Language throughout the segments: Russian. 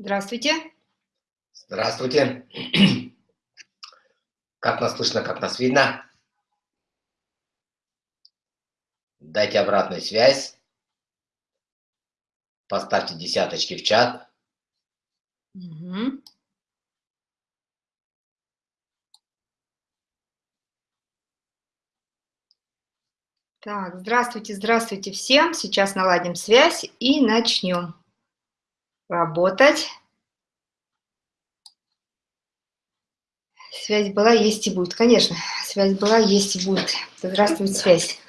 Здравствуйте. Здравствуйте. Как нас слышно, как нас видно? Дайте обратную связь. Поставьте десяточки в чат. Угу. Так, здравствуйте, здравствуйте всем. Сейчас наладим связь и начнем работать. Связь была, есть и будет. Конечно, связь была, есть и будет. Здравствует связь.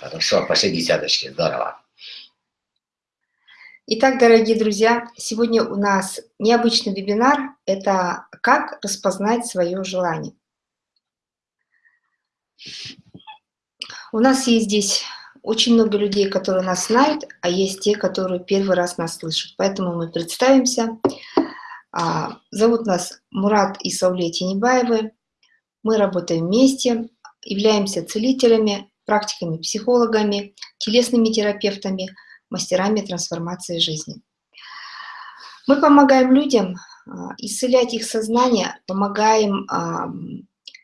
Хорошо, пошли десяточки, здорово. Итак, дорогие друзья, сегодня у нас необычный вебинар. Это «Как распознать свое желание». У нас есть здесь очень много людей, которые нас знают, а есть те, которые первый раз нас слышат. Поэтому мы представимся. А, зовут нас Мурат и Сауле Тенебаевы. Мы работаем вместе, являемся целителями, практиками, психологами, телесными терапевтами, мастерами трансформации жизни. Мы помогаем людям а, исцелять их сознание, помогаем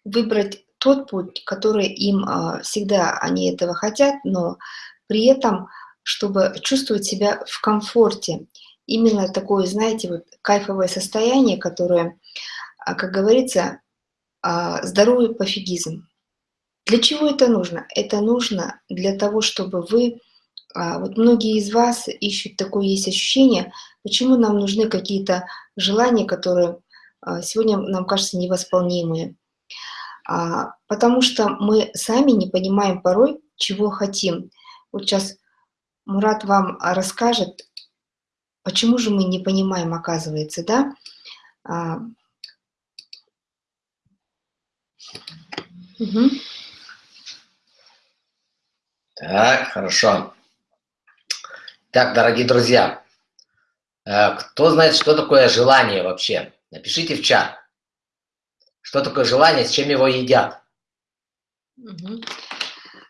выбрать тот путь, который им а, всегда они этого хотят, но при этом, чтобы чувствовать себя в комфорте. Именно такое, знаете, вот кайфовое состояние, которое, а, как говорится, а, здоровый пофигизм. Для чего это нужно? Это нужно для того, чтобы вы, вот многие из вас ищут такое есть ощущение, почему нам нужны какие-то желания, которые сегодня нам кажутся невосполнимые. А, потому что мы сами не понимаем порой, чего хотим. Вот сейчас Мурат вам расскажет, почему же мы не понимаем, оказывается, да? А, угу. Так, хорошо. Так, дорогие друзья, э, кто знает, что такое желание вообще? Напишите в чат. Что такое желание, с чем его едят? Угу.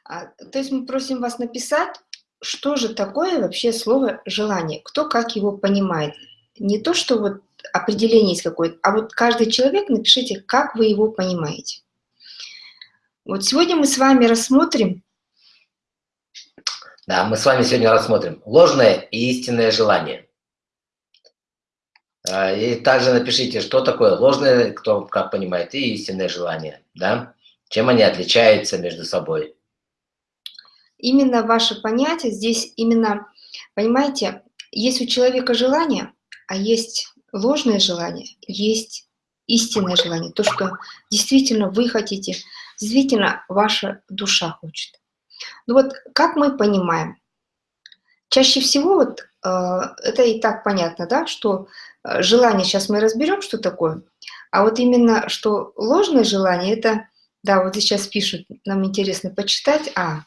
А, то есть мы просим вас написать, что же такое вообще слово «желание», кто как его понимает. Не то, что вот определение есть какое-то, а вот каждый человек напишите, как вы его понимаете. Вот сегодня мы с вами рассмотрим... Да, мы с вами сегодня рассмотрим ложное и истинное желание. А, и также напишите, что такое ложное, кто как понимает, и истинное желание, да? Чем они отличаются между собой? Именно ваше понятие здесь именно, понимаете, есть у человека желание, а есть ложное желание, есть истинное желание, то, что действительно вы хотите, действительно ваша душа хочет. Ну вот как мы понимаем? Чаще всего вот э, это и так понятно, да, что желание, сейчас мы разберем, что такое. А вот именно, что ложное желание, это, да, вот сейчас пишут, нам интересно почитать, а,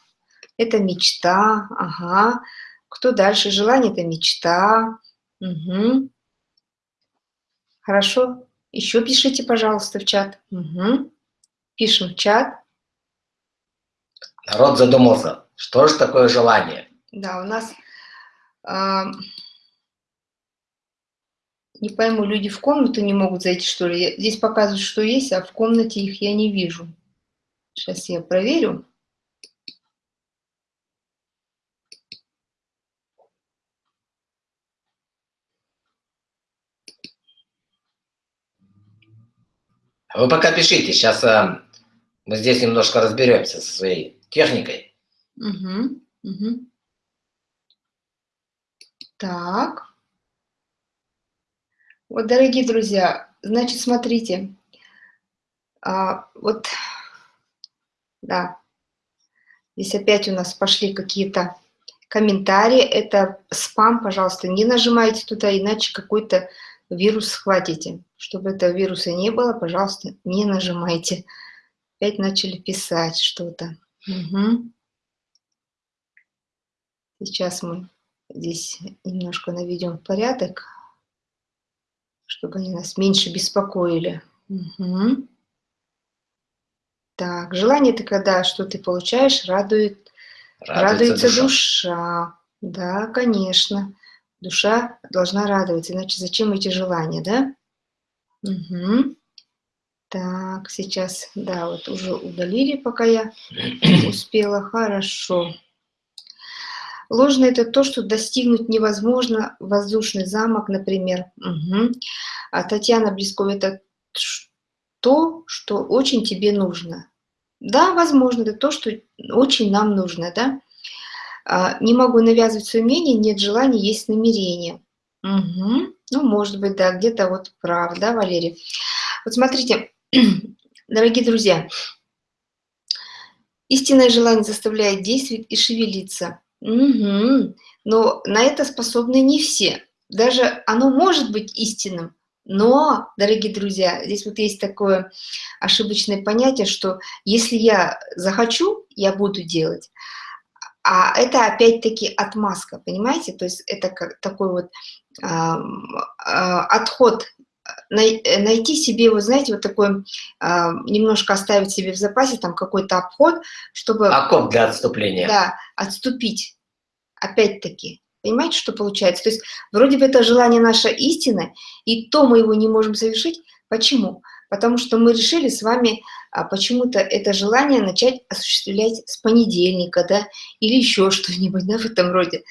это мечта, ага. Кто дальше? Желание – это мечта. Угу. Хорошо. Еще пишите, пожалуйста, в чат. Угу. Пишем в чат. Народ задумался, что же такое желание? Да, у нас... Э не пойму, люди в комнату не могут зайти, что ли? Здесь показывают, что есть, а в комнате их я не вижу. Сейчас я проверю. Вы пока пишите, сейчас а, мы здесь немножко разберемся со своей техникой. Угу, угу. Так. Вот, дорогие друзья, значит, смотрите, а, вот, да, здесь опять у нас пошли какие-то комментарии, это спам, пожалуйста, не нажимайте туда, иначе какой-то вирус схватите. Чтобы этого вируса не было, пожалуйста, не нажимайте. Опять начали писать что-то. Угу. Сейчас мы здесь немножко наведем порядок чтобы они нас меньше беспокоили. Угу. Так, желание – это когда что ты получаешь, радует, радуется, радуется душа. душа. Да, конечно. Душа должна радоваться, иначе зачем эти желания, да? Угу. Так, сейчас, да, вот уже удалили, пока я успела. Хорошо. Ложно – это то, что достигнуть невозможно. Воздушный замок, например. Угу. А Татьяна Близкова – это то, что очень тебе нужно. Да, возможно, это то, что очень нам нужно, да. А, не могу навязывать свое мнение, нет желания, есть намерение. Угу. Ну, может быть, да, где-то вот прав, да, Валерий? Вот смотрите, дорогие друзья, истинное желание заставляет действовать и шевелиться. Угу. Но на это способны не все. Даже оно может быть истинным, но, дорогие друзья, здесь вот есть такое ошибочное понятие, что если я захочу, я буду делать. А это опять-таки отмазка, понимаете? То есть это как такой вот э, э, отход, най, найти себе, вы знаете, вот такой, э, немножко оставить себе в запасе там какой-то обход, чтобы... Окоп для отступления. Да, отступить, опять-таки. Понимаете, что получается? То есть вроде бы это желание наша истина, и то мы его не можем совершить. Почему? Потому что мы решили с вами а, почему-то это желание начать осуществлять с понедельника, да, или еще что-нибудь, да, в этом роде.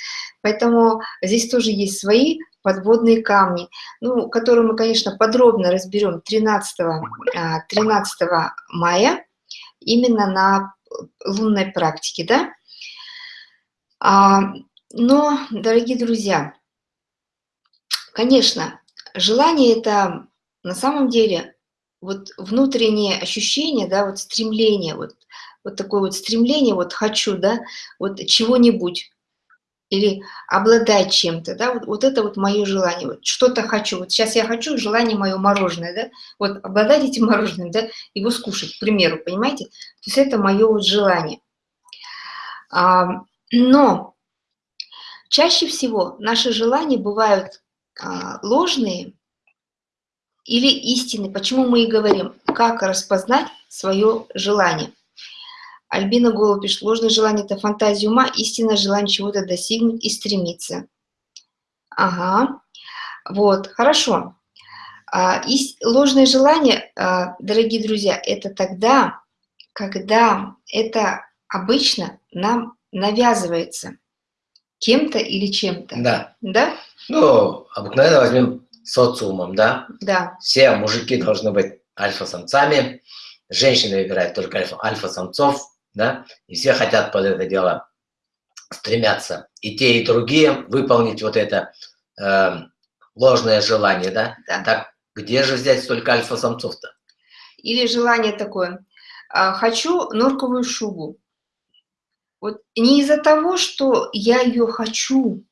Поэтому здесь тоже есть свои подводные камни, ну, которые мы, конечно, подробно разберем 13, 13 а, мая, именно на лунной практике, да. А, но, дорогие друзья, конечно, желание это на самом деле вот внутреннее ощущение, да, вот стремление, вот, вот такое вот стремление, вот хочу, да, вот чего-нибудь, или обладать чем-то, да, вот, вот это вот мое желание, вот что-то хочу, вот сейчас я хочу, желание мое мороженое, да, вот обладать этим мороженым, да, его скушать, к примеру, понимаете, то есть это мое вот желание. А, но чаще всего наши желания бывают а, ложные, или истины. Почему мы и говорим, как распознать свое желание. Альбина Голуб пишет, ложное желание – это фантазия ума, истинное желание чего-то достигнуть и стремиться. Ага, вот, хорошо. А, ложное желание, а, дорогие друзья, это тогда, когда это обычно нам навязывается кем-то или чем-то. Да. Да? Ну, обыкновенно возьмем социумом, да? Да. Все мужики должны быть альфа-самцами, женщины выбирают только альфа-самцов, да? И все хотят под это дело стремятся. И те, и другие выполнить вот это э, ложное желание, да? да? Так где же взять столько альфа-самцов-то? Или желание такое. «А, хочу норковую шубу. Вот не из-за того, что я ее хочу,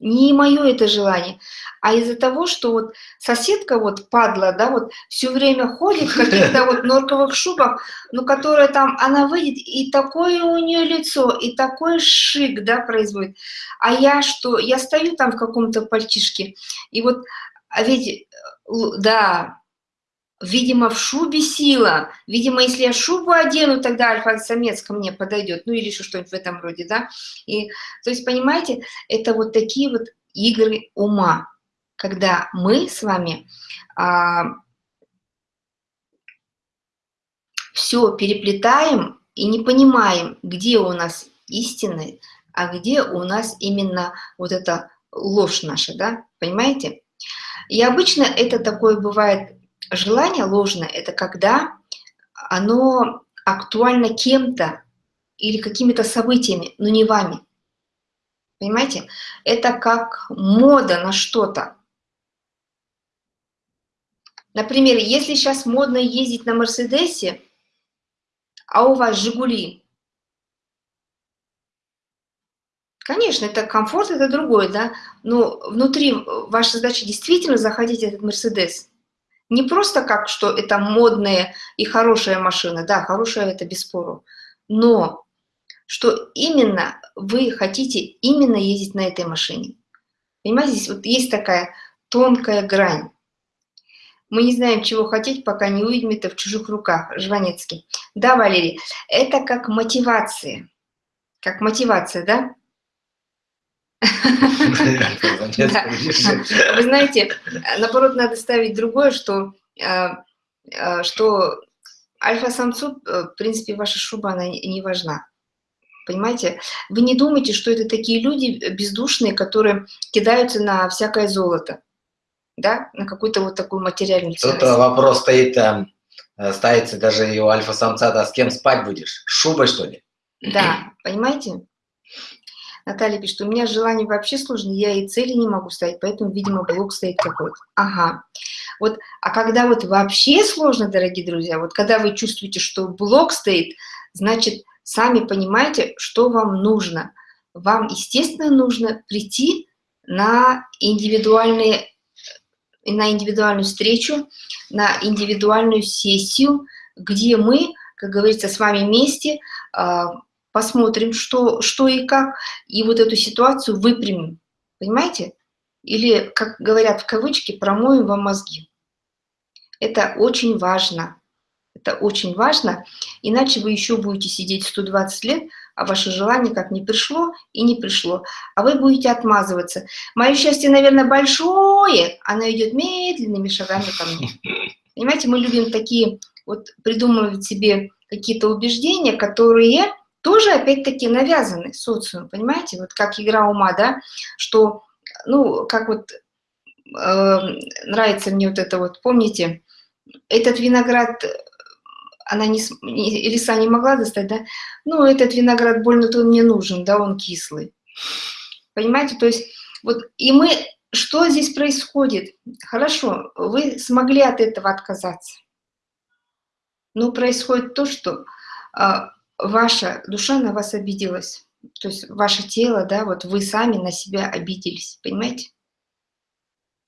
не мое это желание, а из-за того, что вот соседка вот падла, да, вот все время ходит в каких-то вот норковых шубах, ну, которая там, она выйдет, и такое у нее лицо, и такой шик, да, производит. А я что, я стою там в каком-то пальтишке, и вот, а ведь, да, Видимо, в шубе сила. Видимо, если я шубу одену, тогда альфа-самец ко мне подойдет. Ну или что-нибудь в этом роде, да. И, то есть, понимаете, это вот такие вот игры ума, когда мы с вами а, все переплетаем и не понимаем, где у нас истина, а где у нас именно вот эта ложь наша, да, понимаете? И обычно это такое бывает желание ложное – это когда оно актуально кем-то или какими-то событиями, но не вами. Понимаете? Это как мода на что-то. Например, если сейчас модно ездить на Мерседесе, а у вас Жигули, Конечно, это комфорт, это другое, да, но внутри ваша задача действительно заходить в этот Мерседес. Не просто как, что это модная и хорошая машина, да, хорошая это бесспору, но что именно вы хотите именно ездить на этой машине. Понимаете, здесь вот есть такая тонкая грань. Мы не знаем, чего хотеть, пока не увидим это в чужих руках. Жванецкий. Да, Валерий, это как мотивация. Как мотивация, да? Вы знаете, наоборот, надо ставить другое, что, а, а, что альфа-самцу, э, в принципе, ваша шуба, она не важна. Понимаете? Вы не думайте, что это такие люди бездушные, которые кидаются на всякое золото, да, на какую-то вот такую материальную ценность. Тут вопрос стоит, э, ставится даже и у альфа-самца, да, с кем спать будешь? Шубой, что ли? Да, понимаете? Наталья пишет, у меня желание вообще сложно, я и цели не могу ставить, поэтому, видимо, блок стоит какой-то. Ага. Вот, а когда вот вообще сложно, дорогие друзья, вот когда вы чувствуете, что блок стоит, значит, сами понимаете, что вам нужно. Вам, естественно, нужно прийти на индивидуальные на индивидуальную встречу, на индивидуальную сессию, где мы, как говорится, с вами вместе а, посмотрим, что, что и как, и вот эту ситуацию выпрямим. Понимаете? Или, как говорят в кавычки, промоем вам мозги. Это очень важно. Это очень важно, иначе вы еще будете сидеть 120 лет, а ваше желание как не пришло и не пришло. А вы будете отмазываться. Мое счастье, наверное, большое, оно идет медленными шагами ко мне. Понимаете, мы любим такие, вот придумывать себе какие-то убеждения, которые тоже опять-таки навязаны социумом, понимаете, вот как игра ума, да, что, ну, как вот э, нравится мне вот это вот, помните, этот виноград, она не, не, лиса не могла достать, да, ну, этот виноград больно-то он мне нужен, да, он кислый, понимаете, то есть вот, и мы, что здесь происходит? Хорошо, вы смогли от этого отказаться, но происходит то, что а, ваша душа на вас обиделась. То есть ваше тело, да, вот вы сами на себя обиделись, понимаете?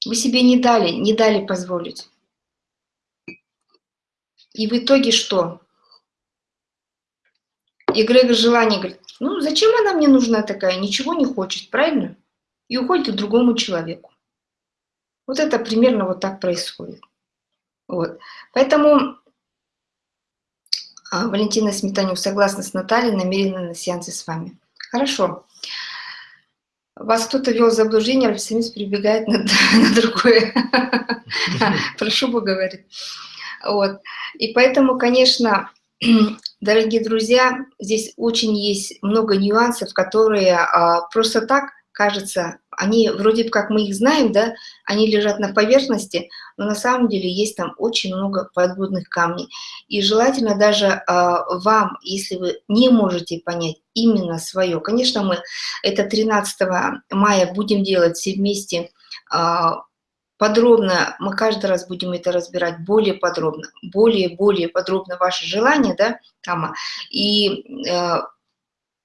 Вы себе не дали, не дали позволить. И в итоге что? Эгрегор желание говорит, ну зачем она мне нужна такая, ничего не хочет, правильно? И уходит к другому человеку. Вот это примерно вот так происходит. Вот. Поэтому Валентина Сметанюк согласна с Натальей, намерена на сеансе с вами. Хорошо. Вас кто-то вел в заблуждение, альфа-самец прибегает на, на другое. Прошу бы, говорит. Вот. И поэтому, конечно, дорогие друзья, здесь очень есть много нюансов, которые а, просто так кажется, они вроде как мы их знаем, да, они лежат на поверхности, но на самом деле есть там очень много подводных камней. И желательно даже э, вам, если вы не можете понять именно свое, конечно, мы это 13 мая будем делать все вместе э, подробно, мы каждый раз будем это разбирать более подробно, более-более подробно ваши желания, да, там, и э,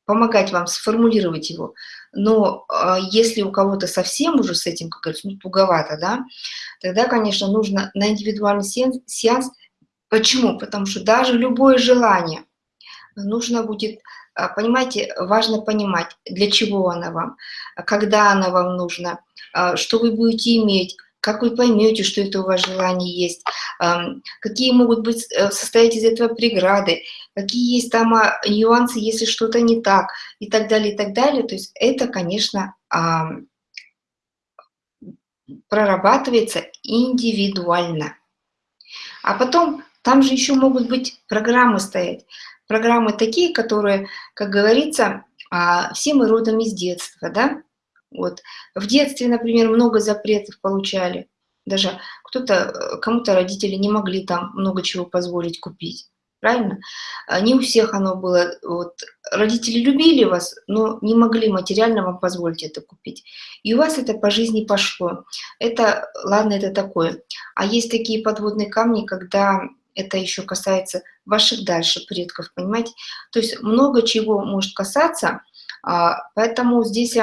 помогать вам сформулировать его. Но э, если у кого-то совсем уже с этим, как говорится, ну, туговато, да, тогда, конечно, нужно на индивидуальный сеанс, сеанс. Почему? Потому что даже любое желание нужно будет, а, понимаете, важно понимать, для чего она вам, когда она вам нужна, что вы будете иметь, как вы поймете, что это у вас желание есть, какие могут быть э, состоять из этого преграды, какие есть там а, нюансы, если что-то не так, и так далее, и так далее. То есть это, конечно, прорабатывается индивидуально. А потом там же еще могут быть программы стоять. Программы такие, которые, как говорится, а, все мы родом из детства, да? Вот. В детстве, например, много запретов получали. Даже кто-то, э, кому-то родители не могли там много чего позволить купить. Правильно? А не у всех оно было. Вот. Родители любили вас, но не могли материально вам позволить это купить. И у вас это по жизни пошло. Это, ладно, это такое. А есть такие подводные камни, когда это еще касается ваших дальше предков, понимаете? То есть много чего может касаться, а, поэтому здесь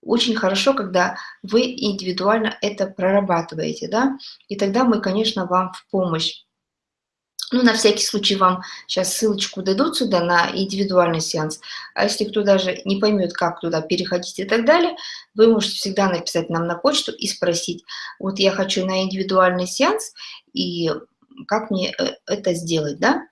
очень хорошо, когда вы индивидуально это прорабатываете, да, и тогда мы, конечно, вам в помощь. Ну, на всякий случай вам сейчас ссылочку дадут сюда на индивидуальный сеанс, а если кто даже не поймет, как туда переходить и так далее, вы можете всегда написать нам на почту и спросить, вот я хочу на индивидуальный сеанс, и как мне э, это сделать, да?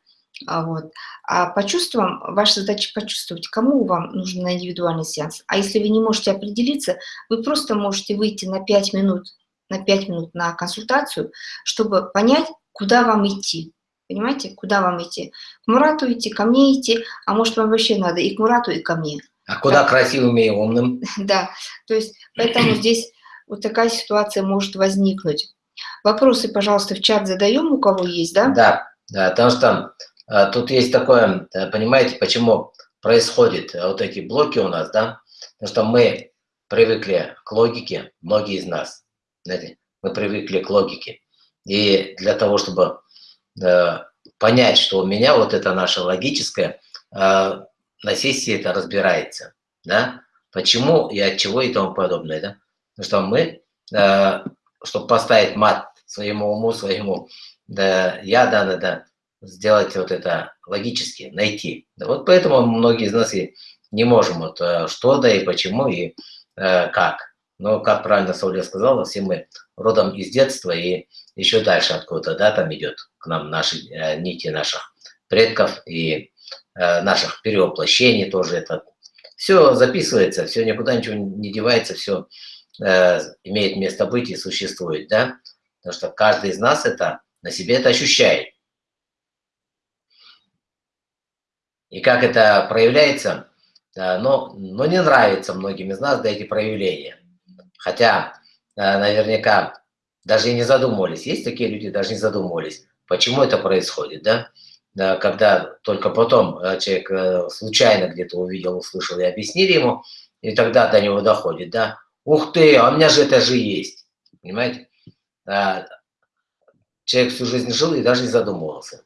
А, вот. а по чувствам, ваша задача почувствовать, кому вам нужен индивидуальный сеанс. А если вы не можете определиться, вы просто можете выйти на 5 минут, на 5 минут на консультацию, чтобы понять, куда вам идти. Понимаете, куда вам идти? К Мурату идти, ко мне идти, а может вам вообще надо и к Мурату, и ко мне. А куда да. красивым и умным? Да, то есть поэтому здесь вот такая ситуация может возникнуть. Вопросы, пожалуйста, в чат задаем, у кого есть, да? Да, да потому что а, тут есть такое, э, понимаете, почему происходят вот эти блоки у нас, да? Потому что мы привыкли к логике, многие из нас, знаете, мы привыкли к логике. И для того, чтобы э, понять, что у меня вот это наше логическое, э, на сессии это разбирается, да? Почему и от чего и тому подобное, да? Потому что мы, э, чтобы поставить мат своему уму, своему, да, я, да, да, да, сделать вот это логически, найти. Да вот поэтому многие из нас и не можем вот э, что, да и почему, и э, как. Но, как правильно Сауля сказала, все мы родом из детства и еще дальше откуда-то, да, там идет к нам наши э, нити наших предков и э, наших перевоплощений тоже это. Все записывается, все никуда ничего не девается, все э, имеет место быть и существует, да. Потому что каждый из нас это на себе это ощущает. И как это проявляется, но, но не нравится многим из нас да, эти проявления. Хотя наверняка даже и не задумывались. Есть такие люди, даже не задумывались, почему это происходит, да? Когда только потом э, человек э, случайно где-то увидел, услышал и объяснили ему, и тогда до него доходит, да? Ух ты, а у меня же это же есть, понимаете? Человек всю жизнь жил и даже не задумывался.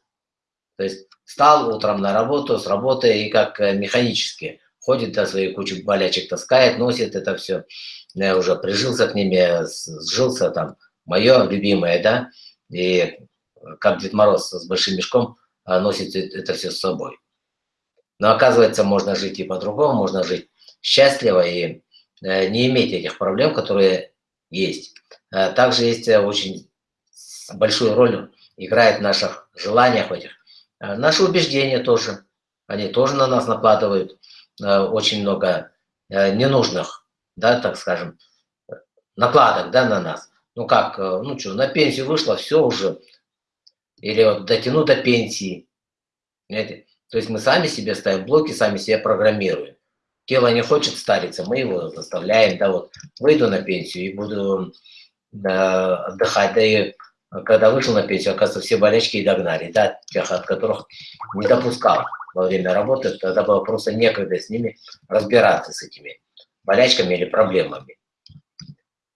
То есть Встал утром на работу, с работы и как э, механически ходит, да, свои кучу болячек таскает, носит это все. Я уже прижился к ними, сжился там, мое любимое, да, и как Дед Мороз с большим мешком а, носит это все с собой. Но оказывается, можно жить и по-другому, можно жить счастливо и э, не иметь этих проблем, которые есть. А также есть э, очень большую роль играет в наших желаниях, этих Э, наши убеждения тоже, они тоже на нас накладывают э, очень много ненужных, да, так скажем, накладок, да, на нас. Ну как, ну что, на пенсию вышло, все уже, или вот дотяну до пенсии, понимаете? То есть мы сами себе ставим блоки, сами себя программируем. Тело не хочет стариться, мы его заставляем, да, вот, выйду на пенсию и буду да, отдыхать, да и когда вышел на пенсию, оказывается, все болячки и догнали, да, тех, от которых не допускал во время работы, тогда было просто некогда с ними разбираться, с этими болячками или проблемами.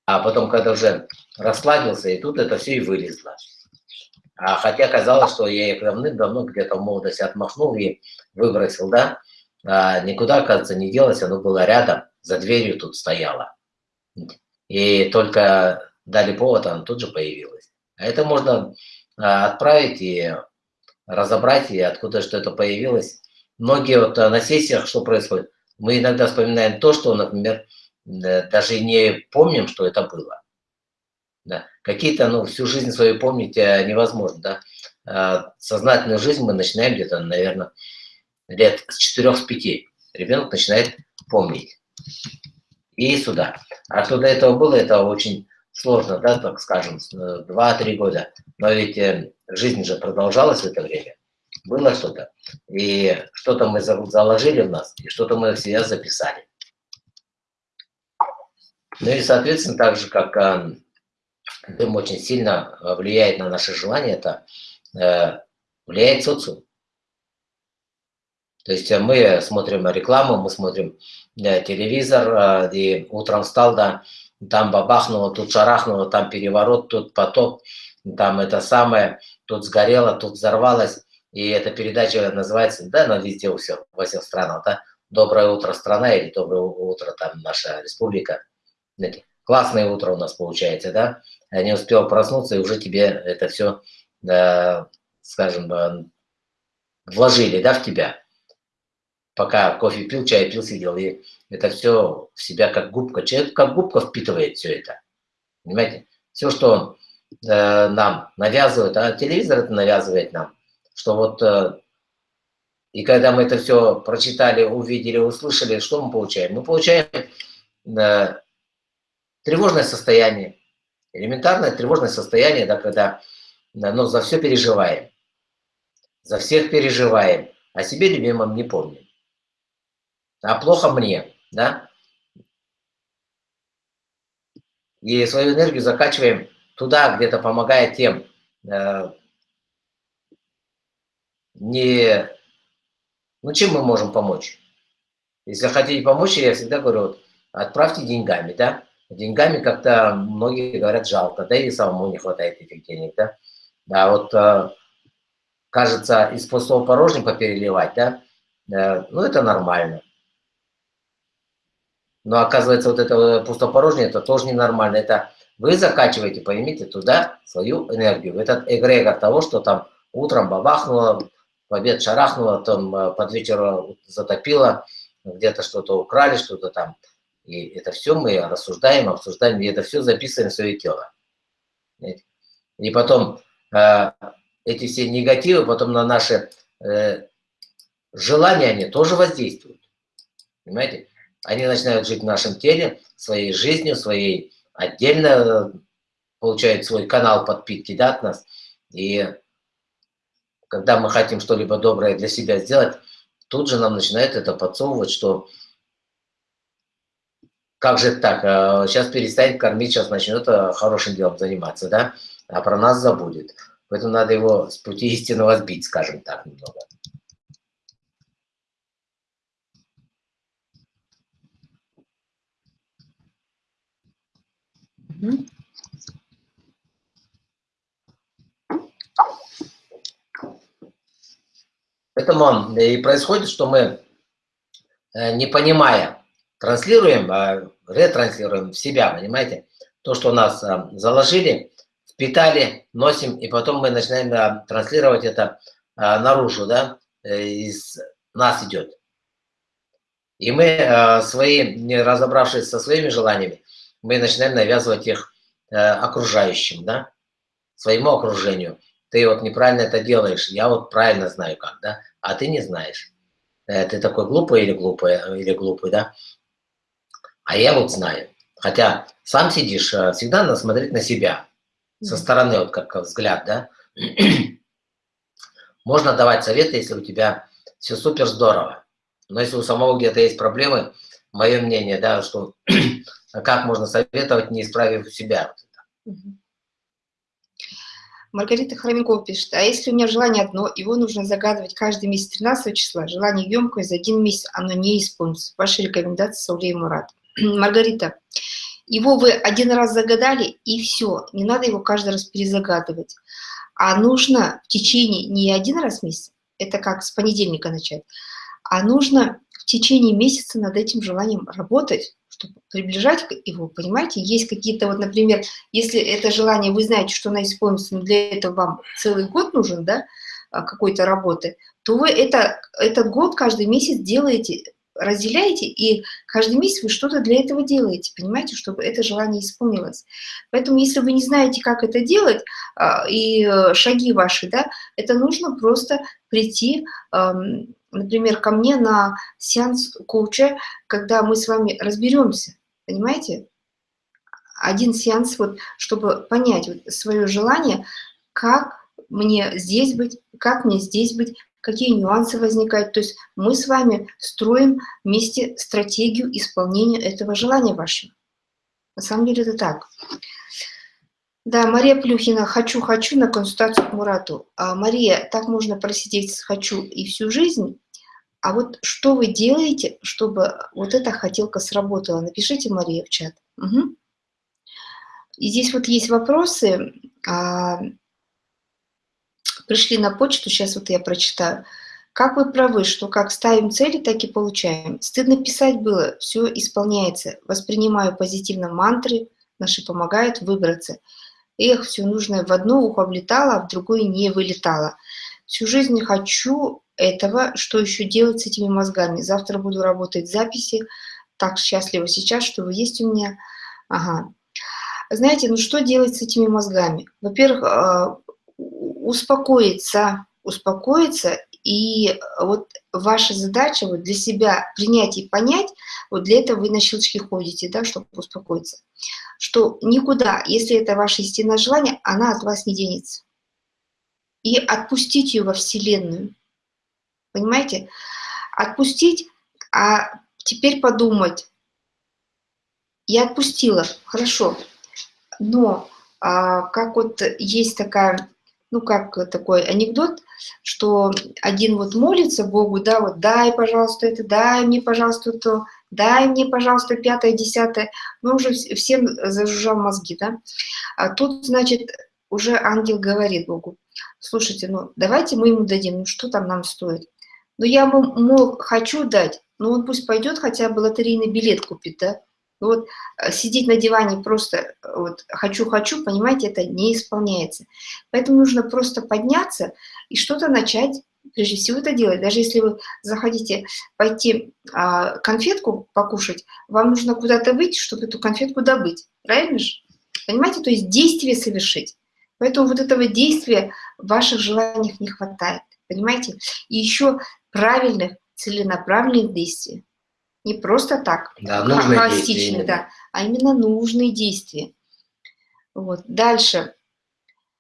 А потом, когда уже расслабился, и тут это все и вылезло. А хотя казалось, что я их давным-давно где-то в молодости отмахнул и выбросил, да, а никуда, оказывается, не делось, оно было рядом, за дверью тут стояло. И только дали повод, оно тут же появилось. А это можно а, отправить и разобрать, и откуда что это появилось. Многие вот а, на сессиях, что происходит, мы иногда вспоминаем то, что, например, даже не помним, что это было. Да. Какие-то, ну, всю жизнь свою помнить невозможно, да. Сознательную жизнь мы начинаем где-то, наверное, лет с 4-5. Ребенок начинает помнить. И сюда. А что до этого было, это очень сложно, да, так скажем, 2-3 года, но ведь э, жизнь же продолжалась в это время, было что-то, и что-то мы заложили в нас, и что-то мы в себя записали. Ну и, соответственно, так же, как э, дым очень сильно влияет на наши желания, это э, влияет социум. То есть мы смотрим рекламу, мы смотрим телевизор, и утром встал, да, там бабахнуло, тут шарахнуло, там переворот, тут потоп, там это самое, тут сгорело, тут взорвалось. И эта передача называется, да, она везде у всех, во всех странах, да, «Доброе утро, страна» или «Доброе утро, там, наша республика». Классное утро у нас получается, да, не успел проснуться, и уже тебе это все, да, скажем, э, вложили, да, в тебя пока кофе пил, чай пил, сидел, и это все в себя как губка. Человек как губка впитывает все это. Понимаете? Все, что э, нам навязывают, а телевизор это навязывает нам, что вот э, И когда мы это все прочитали, увидели, услышали, что мы получаем? Мы получаем э, тревожное состояние, элементарное тревожное состояние, да, когда да, ну, за все переживаем, за всех переживаем, о себе любимом не помним. А плохо мне, да? И свою энергию закачиваем туда, где-то помогая тем, э, не... Ну, чем мы можем помочь? Если хотите помочь, я всегда говорю, вот, отправьте деньгами, да? Деньгами как-то многие говорят жалко, да и самому не хватает этих денег, да? Да, вот э, кажется, из пустого порожника переливать, да? Э, ну, это нормально. Но оказывается, вот это пустопорожнее, это тоже ненормально. Это вы закачиваете, поймите, туда свою энергию. Этот эгрегор того, что там утром бабахнуло, в обед шарахнуло, там э, под вечер затопило, где-то что-то украли, что-то там. И это все мы рассуждаем, обсуждаем, и это все записываем в свое тело. И потом э, эти все негативы потом на наши э, желания, они тоже воздействуют. Понимаете? Они начинают жить в нашем теле, своей жизнью, своей отдельно получают свой канал подпитки да, от нас. И когда мы хотим что-либо доброе для себя сделать, тут же нам начинает это подсовывать, что как же так, сейчас а, перестанет кормить, сейчас начнет а, хорошим делом заниматься, да, а про нас забудет. Поэтому надо его с пути истинного сбить, скажем так, немного. Поэтому и происходит, что мы, э, не понимая, транслируем, а ретранслируем в себя, понимаете? То, что нас э, заложили, впитали, носим, и потом мы начинаем э, транслировать это наружу, да, из нас идет. И мы свои, не разобравшись со своими желаниями, мы начинаем навязывать их э, окружающим, да, своему окружению. Ты вот неправильно это делаешь, я вот правильно знаю как, да, а ты не знаешь. Э, ты такой глупый или глупый, или глупый, да, а я вот знаю. Хотя сам сидишь, э, всегда надо смотреть на себя, со стороны, вот как взгляд, да. Можно давать советы, если у тебя все супер здорово. Но если у самого где-то есть проблемы, мое мнение, да, что а как можно советовать, не исправив себя? Маргарита Хроменкова пишет, а если у меня желание одно, его нужно загадывать каждый месяц 13 числа, желание емкое, за один месяц оно не исполнится. Ваши рекомендации, Саулей Мурат. Маргарита, его вы один раз загадали, и все, не надо его каждый раз перезагадывать. А нужно в течение не один раз в месяц, это как с понедельника начать, а нужно в течение месяца над этим желанием работать, чтобы приближать его, понимаете, есть какие-то, вот, например, если это желание, вы знаете, что оно исполнится, но для этого вам целый год нужен, да, а, какой-то работы, то вы это, этот год каждый месяц делаете, разделяете, и каждый месяц вы что-то для этого делаете, понимаете, чтобы это желание исполнилось. Поэтому, если вы не знаете, как это делать, а, и э, шаги ваши, да, это нужно просто прийти, например, ко мне на сеанс коуча, когда мы с вами разберемся, понимаете? Один сеанс, вот, чтобы понять вот, свое желание, как мне здесь быть, как мне здесь быть, какие нюансы возникают. То есть мы с вами строим вместе стратегию исполнения этого желания вашего. На самом деле это так. Да, Мария Плюхина, хочу-хочу на консультацию к Мурату. А, Мария, так можно просидеть «хочу» и всю жизнь. А вот что вы делаете, чтобы вот эта хотелка сработала? Напишите, Мария, в чат. Угу. И здесь вот есть вопросы. А, пришли на почту, сейчас вот я прочитаю. Как вы правы, что как ставим цели, так и получаем. Стыдно писать было, все исполняется. Воспринимаю позитивно мантры, наши помогают выбраться. Эх, все нужное в одно ухо влетало, а в другое не вылетало. Всю жизнь хочу этого, что еще делать с этими мозгами. Завтра буду работать записи. Так счастлива сейчас, что вы есть у меня. Ага. Знаете, ну что делать с этими мозгами? Во-первых, а, успокоиться, успокоиться, и вот ваша задача вот для себя принять и понять, вот для этого вы на щелчки ходите, да, чтобы успокоиться, что никуда, если это ваше истинное желание, она от вас не денется. И отпустить ее во Вселенную. Понимаете? Отпустить, а теперь подумать. Я отпустила, хорошо, но а, как вот есть такая, ну как такой анекдот, что один вот молится Богу, да, вот дай, пожалуйста, это, дай мне, пожалуйста, то, дай мне, пожалуйста, пятое, десятое, ну уже всем зажужжал мозги, да. А тут, значит, уже ангел говорит Богу, слушайте, ну давайте мы ему дадим, ну что там нам стоит? Ну я ему, мол, хочу дать, но он пусть пойдет хотя бы лотерейный билет купит, да. Ну вот э, сидеть на диване просто э, вот хочу-хочу, понимаете, это не исполняется. Поэтому нужно просто подняться и что-то начать, прежде всего это делать. Даже если вы захотите пойти а, конфетку покушать, вам нужно куда-то выйти, чтобы эту конфетку добыть. Правильно же? Понимаете? То есть действие совершить. Поэтому вот этого действия в ваших желаниях не хватает. Понимаете? И еще правильных, целенаправленных действий. Не просто так, да, нужные холостичные, да, а именно нужные действия. Вот. Дальше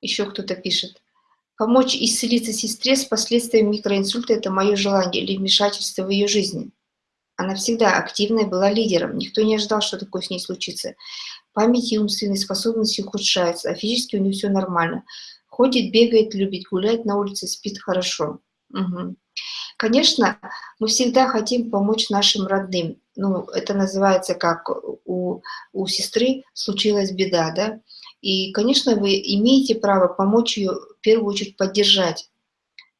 еще кто-то пишет. Помочь исцелиться сестре с последствиями микроинсульта – это мое желание или вмешательство в ее жизни. Она всегда активная была лидером, никто не ожидал, что такое с ней случится. Память и умственные способности ухудшаются, а физически у нее все нормально. Ходит, бегает, любит гулять на улице, спит хорошо. Конечно, мы всегда хотим помочь нашим родным. Ну, это называется как у, у сестры случилась беда, да? И, конечно, вы имеете право помочь ее, в первую очередь, поддержать.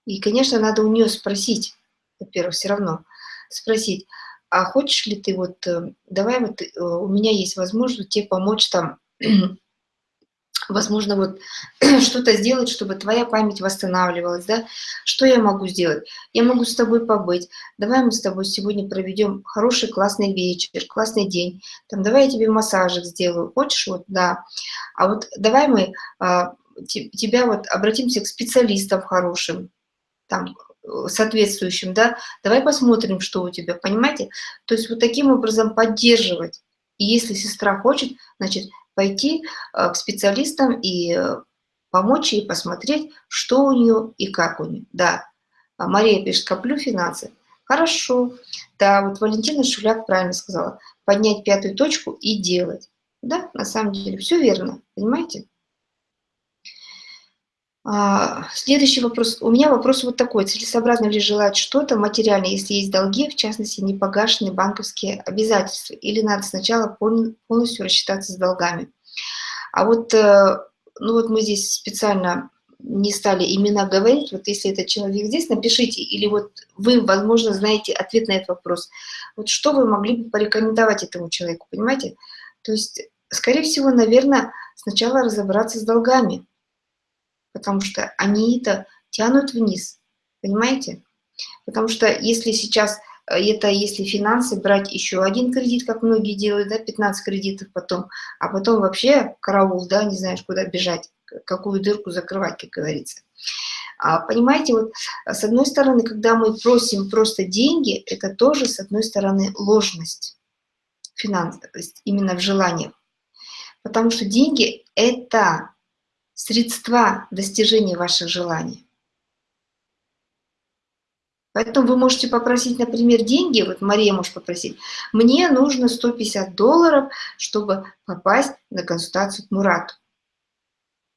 И, конечно, надо у нее спросить, во-первых, все равно, спросить, а хочешь ли ты вот, э, давай вот, э, у меня есть возможность тебе помочь там возможно, вот что-то сделать, чтобы твоя память восстанавливалась, да, что я могу сделать? Я могу с тобой побыть, давай мы с тобой сегодня проведем хороший, классный вечер, классный день, там, давай я тебе массажик сделаю, хочешь, вот, да, а вот давай мы а, тебя вот обратимся к специалистам хорошим, там, соответствующим, да, давай посмотрим, что у тебя, понимаете? То есть вот таким образом поддерживать. И если сестра хочет, значит, пойти э, к специалистам и э, помочь ей посмотреть, что у нее и как у нее. Да, а Мария пишет, коплю финансы. Хорошо. Да, вот Валентина Шуляк правильно сказала. Поднять пятую точку и делать. Да, на самом деле, все верно, понимаете? А, следующий вопрос. У меня вопрос вот такой. Целесообразно ли желать что-то материальное, если есть долги, в частности, непогашенные банковские обязательства? Или надо сначала полностью рассчитаться с долгами? А вот, э, ну вот мы здесь специально не стали имена говорить, вот если этот человек здесь, напишите, или вот вы, возможно, знаете ответ на этот вопрос. Вот что вы могли бы порекомендовать этому человеку, понимаете? То есть, скорее всего, наверное, сначала разобраться с долгами, потому что они это тянут вниз, понимаете? Потому что если сейчас, э, это если финансы, брать еще один кредит, как многие делают, да, 15 кредитов потом, а потом вообще караул, да, не знаешь, куда бежать, какую дырку закрывать, как говорится. А, понимаете, вот с одной стороны, когда мы просим просто деньги, это тоже, с одной стороны, ложность финансов, именно в желаниях. Потому что деньги – это средства достижения ваших желаний. Поэтому вы можете попросить, например, деньги, вот Мария может попросить, мне нужно 150 долларов, чтобы попасть на консультацию к Мурату.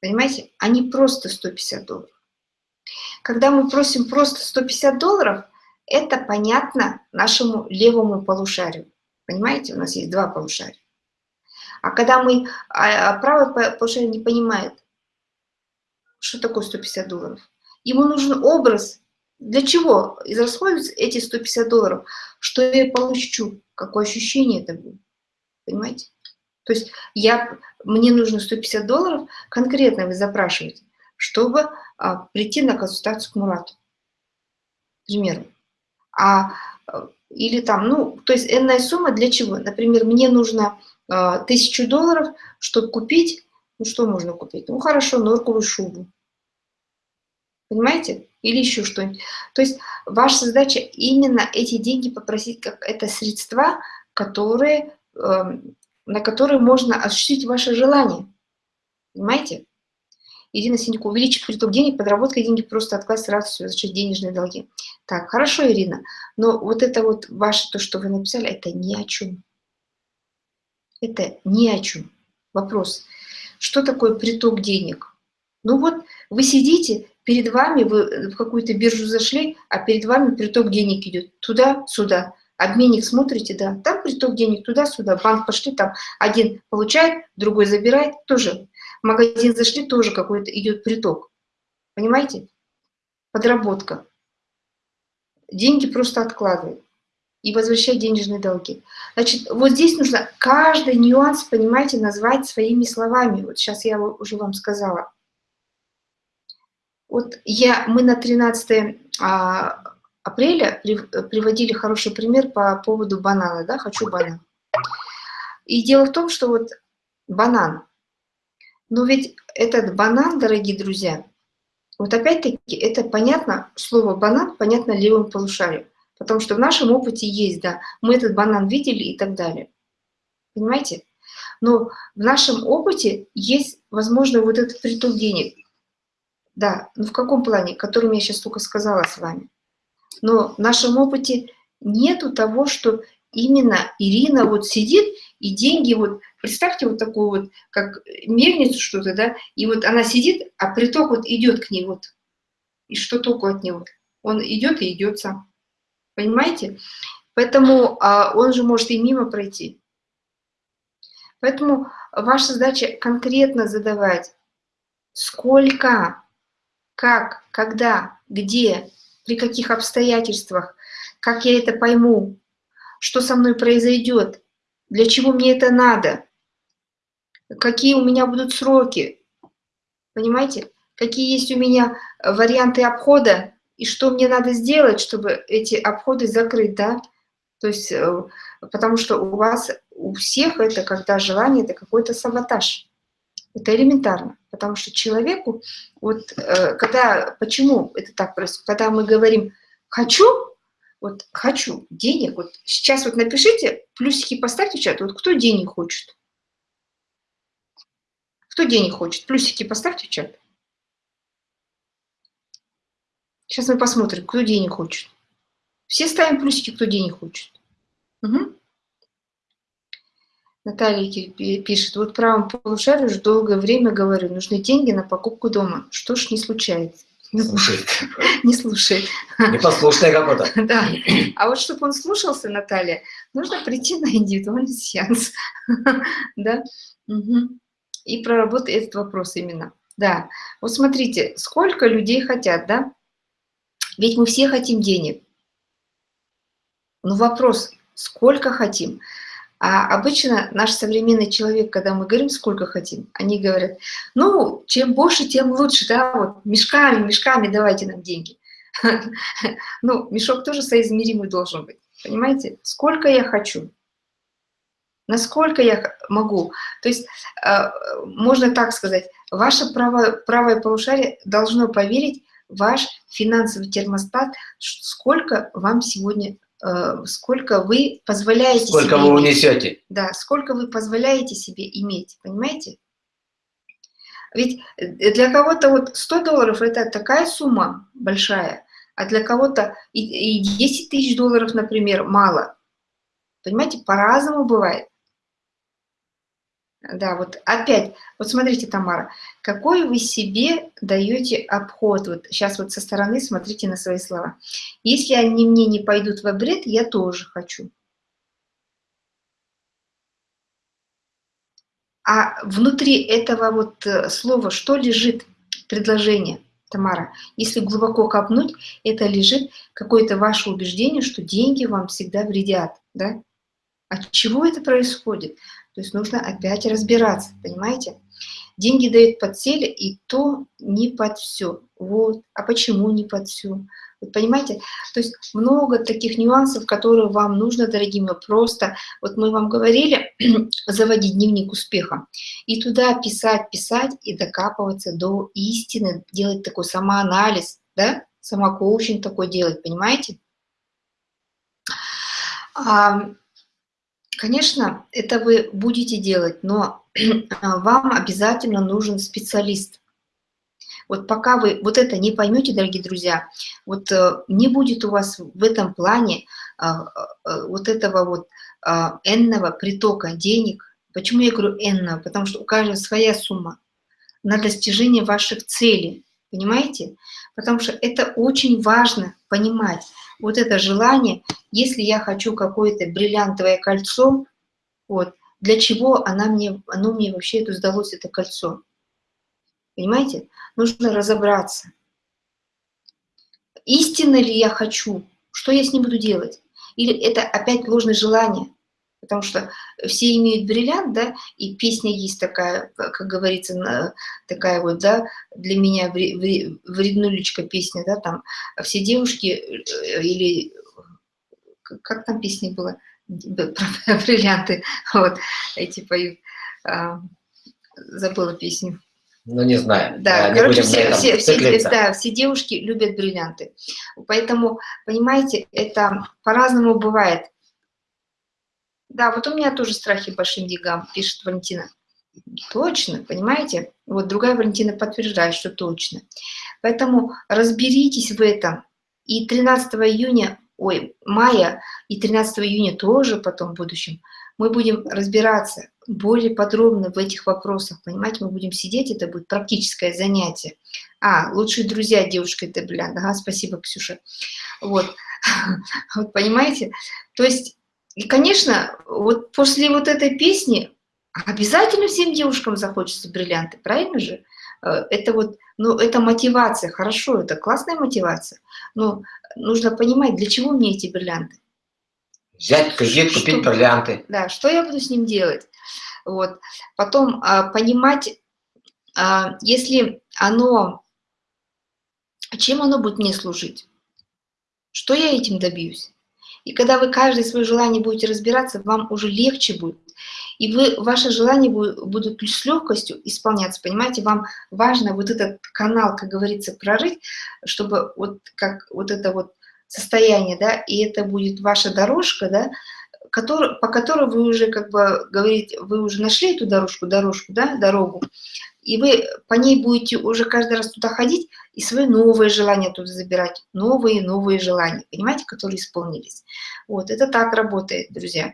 Понимаете? А не просто 150 долларов. Когда мы просим просто 150 долларов, это понятно нашему левому полушарию. Понимаете, у нас есть два полушария. А когда мы, а, а правое полушарие не понимает, что такое 150 долларов? Ему нужен образ. Для чего израсходуются эти 150 долларов? Что я получу? Какое ощущение это будет? Понимаете? То есть я, мне нужно 150 долларов, конкретно вы запрашиваете, чтобы а, прийти на консультацию к Мурату. К примеру. А, или там, ну, то есть энная сумма для чего? Например, мне нужно а, тысячу долларов, чтобы купить ну что можно купить? Ну хорошо, норковую шубу. Понимаете? или еще что-нибудь. То есть ваша задача именно эти деньги попросить, как это средства, которые, э, на которые можно осуществить ваше желание. Понимаете? Ирина Синько, увеличить приток денег, подработка деньги просто отказ сразу все, зачем денежные долги. Так, хорошо, Ирина, но вот это вот ваше, то, что вы написали, это ни о чем. Это ни о чем. Вопрос, что такое приток денег? Ну вот, вы сидите, перед вами, вы в какую-то биржу зашли, а перед вами приток денег идет туда-сюда. Обменник смотрите, да, там приток денег туда-сюда, банк пошли, там один получает, другой забирает, тоже в магазин зашли, тоже какой-то идет приток. Понимаете? Подработка. Деньги просто откладывают и возвращать денежные долги. Значит, вот здесь нужно каждый нюанс, понимаете, назвать своими словами. Вот сейчас я уже вам сказала. Вот я, мы на 13 а, апреля приводили хороший пример по поводу банана, да, хочу банан. И дело в том, что вот банан, но ведь этот банан, дорогие друзья, вот опять-таки это понятно, слово банан понятно левым полушарием, потому что в нашем опыте есть, да, мы этот банан видели и так далее. Понимаете? Но в нашем опыте есть, возможно, вот этот приток денег. Да, но в каком плане, которым я сейчас только сказала с вами. Но в нашем опыте нету того, что именно Ирина вот сидит и деньги вот, представьте вот такую вот, как мельницу что-то, да, и вот она сидит, а приток вот идет к ней вот, и что толку от него? Он идет и идет сам, понимаете? Поэтому а, он же может и мимо пройти. Поэтому ваша задача конкретно задавать, сколько, как, когда, где, при каких обстоятельствах, как я это пойму, что со мной произойдет, для чего мне это надо, какие у меня будут сроки, понимаете, какие есть у меня варианты обхода и что мне надо сделать, чтобы эти обходы закрыть, да, то есть, э, потому что у вас, у всех это, когда желание, это какой-то саботаж. Это элементарно, потому что человеку, вот э, когда, почему это так происходит, когда мы говорим «хочу», вот хочу денег, вот сейчас вот напишите, плюсики поставьте в чат, вот кто денег хочет? Кто денег хочет? Плюсики поставьте в чат. Сейчас мы посмотрим, кто денег хочет. Все ставим плюсики, кто денег хочет. Угу. Наталья пишет, вот правом полушарию уже долгое время говорю, нужны деньги на покупку дома. Что ж не случается? Не слушает. Не слушает. Непослушный какой-то. Да. А вот чтобы он слушался, Наталья, нужно прийти на индивидуальный сеанс. Да? И проработать этот вопрос именно. Да. Вот смотрите, сколько людей хотят, да? Ведь мы все хотим денег. Но вопрос, сколько хотим? А обычно наш современный человек, когда мы говорим, сколько хотим, они говорят, ну, чем больше, тем лучше, да, вот мешками, мешками давайте нам деньги. Ну, мешок тоже соизмеримый должен быть, понимаете? Сколько я хочу, насколько я могу. То есть, э, можно так сказать, ваше правое, правое полушарие должно поверить ваш финансовый термостат, сколько вам сегодня сколько вы позволяете сколько себе вы унесете. Да, сколько вы позволяете себе иметь, понимаете? Ведь э, для кого-то вот 100 долларов – это такая сумма большая, а для кого-то и, и 10 тысяч долларов, например, мало. Понимаете, по-разному бывает. Да, вот опять, вот смотрите, Тамара, какой вы себе даете обход, вот сейчас вот со стороны смотрите на свои слова. Если они мне не пойдут в обред, я тоже хочу. А внутри этого вот э, слова что лежит? Предложение, Тамара. Если глубоко копнуть, это лежит какое-то ваше убеждение, что деньги вам всегда вредят. Да? От чего это происходит? То есть нужно опять разбираться, понимаете? Деньги дают под цели, и то не под все. Вот. А почему не под все? Вы понимаете? То есть много таких нюансов, которые вам нужно, дорогие мои, просто, вот мы вам говорили, заводить дневник успеха, и туда писать, писать, и докапываться до истины, делать такой самоанализ, да? самокоучинг такой делать, понимаете? А, конечно, это вы будете делать, но вам обязательно нужен специалист. Вот пока вы вот это не поймете, дорогие друзья, вот э, не будет у вас в этом плане а, а, вот этого вот а, энного притока денег. Почему я говорю энного? Потому что у каждого своя сумма на достижение ваших целей. Понимаете? Потому что это очень важно понимать. Вот это желание, если я хочу какое-то бриллиантовое кольцо, вот, для чего она мне, оно мне вообще это сдалось, это кольцо? Понимаете? Нужно разобраться. Истинно ли я хочу? Что я с ним буду делать? Или это опять ложное желание? Потому что все имеют бриллиант, да, и песня есть такая, как говорится, такая вот, да, для меня вреднулечка песня, да, там все девушки э, или как там песня была про бриллианты, вот, эти поют, а, забыла песню. Ну, не знаю. Да, не короче, все, все, все, да, все девушки любят бриллианты. Поэтому, понимаете, это по-разному бывает. Да, вот у меня тоже страхи большим деньгам, пишет Валентина. Точно, понимаете? Вот другая Валентина подтверждает, что точно. Поэтому разберитесь в этом. И 13 июня, ой, мая и 13 июня тоже потом в будущем мы будем разбираться более подробно в этих вопросах, понимаете, мы будем сидеть, это будет практическое занятие. А, лучшие друзья девушка это, бля, ага, спасибо, Ксюша. Вот, вот понимаете, то есть, и, конечно, вот после вот этой песни обязательно всем девушкам захочется бриллианты, правильно же? Э, это вот, ну, это мотивация, хорошо, это классная мотивация, но нужно понимать, для чего мне эти бриллианты. Взять кредит, купить что, бриллианты. Да, что я буду с ним делать? Вот. Потом а, понимать, а, если оно, чем оно будет мне служить? Что я этим добьюсь? И когда вы каждое свое желание будете разбираться, вам уже легче будет. И вы, ваши желания будут с легкостью исполняться, понимаете? Вам важно вот этот канал, как говорится, прорыть, чтобы вот как вот это вот состояние, да, и это будет ваша дорожка, да, который, по которой вы уже, как бы, говорите, вы уже нашли эту дорожку, дорожку, да, дорогу, и вы по ней будете уже каждый раз туда ходить и свои новые желания туда забирать, новые, новые желания, понимаете, которые исполнились. Вот, это так работает, друзья.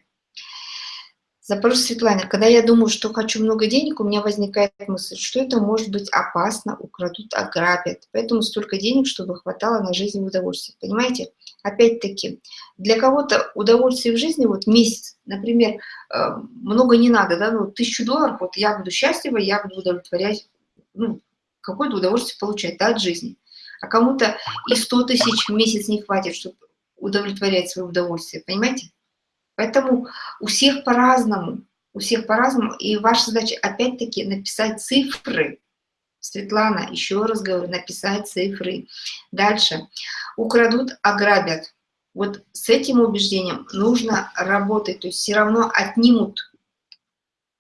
Запрос Светлане. Когда я думаю, что хочу много денег, у меня возникает мысль, что это может быть опасно, украдут, ограбят. Поэтому столько денег, чтобы хватало на жизнь и удовольствие. Понимаете? Опять-таки, для кого-то удовольствие в жизни, вот месяц, например, э, много не надо, да, ну, тысячу долларов, вот я буду счастлива, я буду удовлетворять, ну, какое-то удовольствие получать, да, от жизни. А кому-то и 100 тысяч в месяц не хватит, чтобы удовлетворять свое удовольствие, понимаете? Поэтому у всех по-разному, у всех по-разному, и ваша задача опять-таки написать цифры. Светлана, еще раз говорю, написать цифры. Дальше. Украдут, ограбят. Вот с этим убеждением нужно работать, то есть все равно отнимут.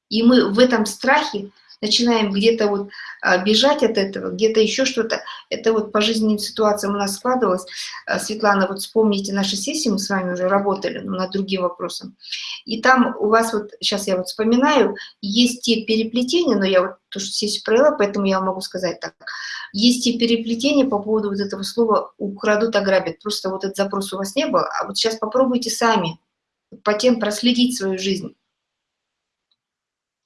И мы в этом страхе начинаем где-то вот а, бежать от этого, где-то еще что-то. Это вот по жизненным ситуациям у нас складывалось. А, Светлана, вот вспомните наши сессии, мы с вами уже работали ну, над другим вопросом. И там у вас вот, сейчас я вот вспоминаю, есть те переплетения, но я вот то, что сессию провела, поэтому я могу сказать так. Есть те переплетения по поводу вот этого слова «украдут, ограбят». Просто вот этот запрос у вас не был, а вот сейчас попробуйте сами по тем проследить свою жизнь.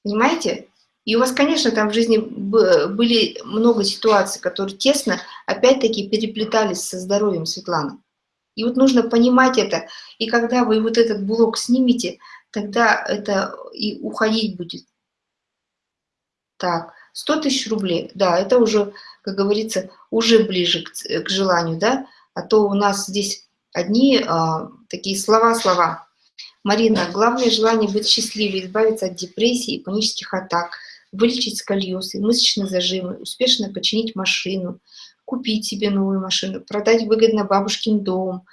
Понимаете? И у вас, конечно, там в жизни были много ситуаций, которые тесно, опять-таки, переплетались со здоровьем Светланы. И вот нужно понимать это. И когда вы вот этот блок снимете, тогда это и уходить будет. Так, 100 тысяч рублей, да, это уже, как говорится, уже ближе к, к желанию, да, а то у нас здесь одни а, такие слова-слова. Марина, главное желание быть счастливой, избавиться от депрессии и панических атак – вылечить сколиоз мышечные зажимы, успешно починить машину, купить себе новую машину, продать выгодно бабушкин дом,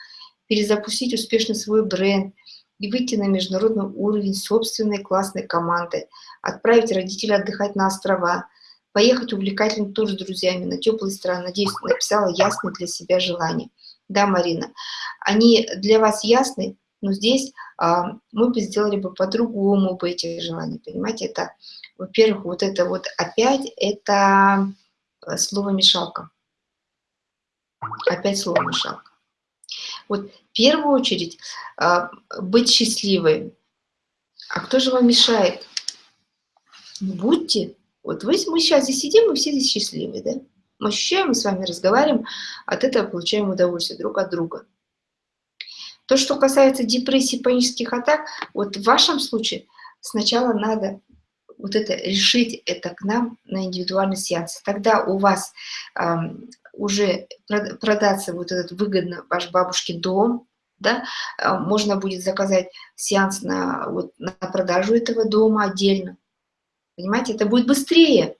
перезапустить успешно свой бренд и выйти на международный уровень собственной классной командой, отправить родителей отдыхать на острова, поехать увлекательно тоже с друзьями на теплые страны. Надеюсь, написала ясные для себя желания. Да, Марина, они для вас ясны, но здесь а, мы бы сделали бы по-другому бы эти желания, понимаете? Это, во-первых, вот это вот опять, это э, слово «мешалка». Опять слово «мешалка». Вот в первую очередь а, быть счастливой. А кто же вам мешает? Будьте. Вот вы, мы сейчас здесь сидим, мы все здесь счастливы, да? Мы ощущаем, мы с вами разговариваем, от этого получаем удовольствие друг от друга. То, что касается депрессии, панических атак, вот в вашем случае сначала надо вот это решить это к нам на индивидуальный сеанс. Тогда у вас э, уже продаться вот этот выгодно ваш бабушкин дом, да, э, можно будет заказать сеанс на, вот, на продажу этого дома отдельно. Понимаете, это будет быстрее.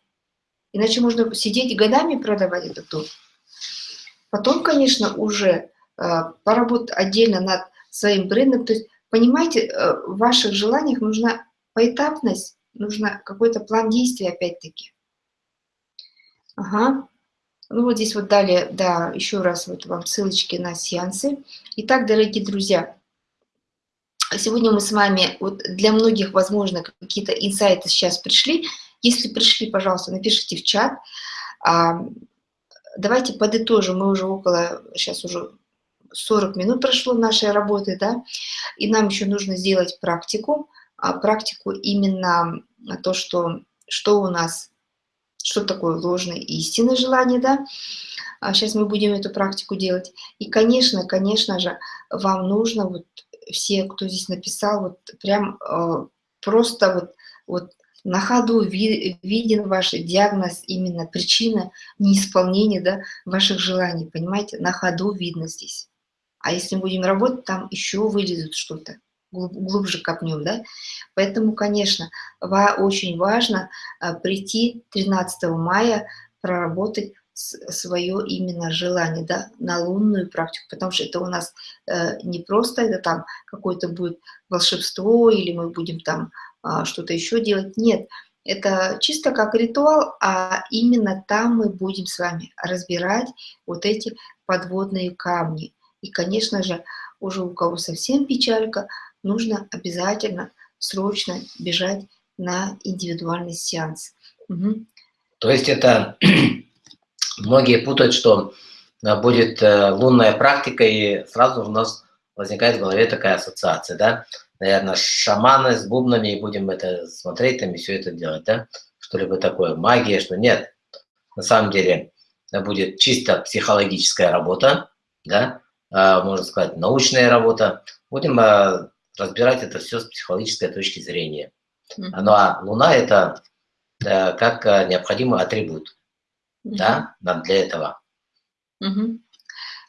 Иначе можно сидеть годами продавать этот дом. Потом, конечно, уже э, поработать отдельно над своим брендом. То есть, понимаете, э, в ваших желаниях нужна поэтапность, нужно какой-то план действий опять-таки. Ага. Ну вот здесь вот далее, да, еще раз вот вам ссылочки на сеансы. Итак, дорогие друзья, сегодня мы с вами, вот для многих, возможно, какие-то инсайты сейчас пришли. Если пришли, пожалуйста, напишите в чат. А, давайте подытожим, мы уже около, сейчас уже 40 минут прошло нашей работы, да, и нам еще нужно сделать практику, практику именно то, что, что у нас, что такое ложное и истинное желание, да, а сейчас мы будем эту практику делать. И, конечно, конечно же, вам нужно, вот все, кто здесь написал, вот прям просто вот, вот на ходу виден ваш диагноз, именно причина неисполнения да, ваших желаний, понимаете, на ходу видно здесь. А если будем работать, там еще вылезут что-то, глубже копнем, да. Поэтому, конечно, очень важно а, прийти 13 мая, проработать свое именно желание, да, на лунную практику, потому что это у нас э, не просто это там какое-то будет волшебство, или мы будем там а, что-то еще делать. Нет, это чисто как ритуал, а именно там мы будем с вами разбирать вот эти подводные камни. И, конечно же, уже у кого совсем печалька, нужно обязательно срочно бежать на индивидуальный сеанс. Угу. То есть это многие путают, что э, будет э, лунная практика, и сразу у нас возникает в голове такая ассоциация, да? наверное, шаманы с бубнами, и будем это смотреть там и все это делать, да? Что-либо такое, магия, что нет. На самом деле будет чисто психологическая работа, да? Можно сказать, научная работа. Будем разбирать это все с психологической точки зрения. Ну а Луна – это как а, необходимый атрибут, да, нам для этого.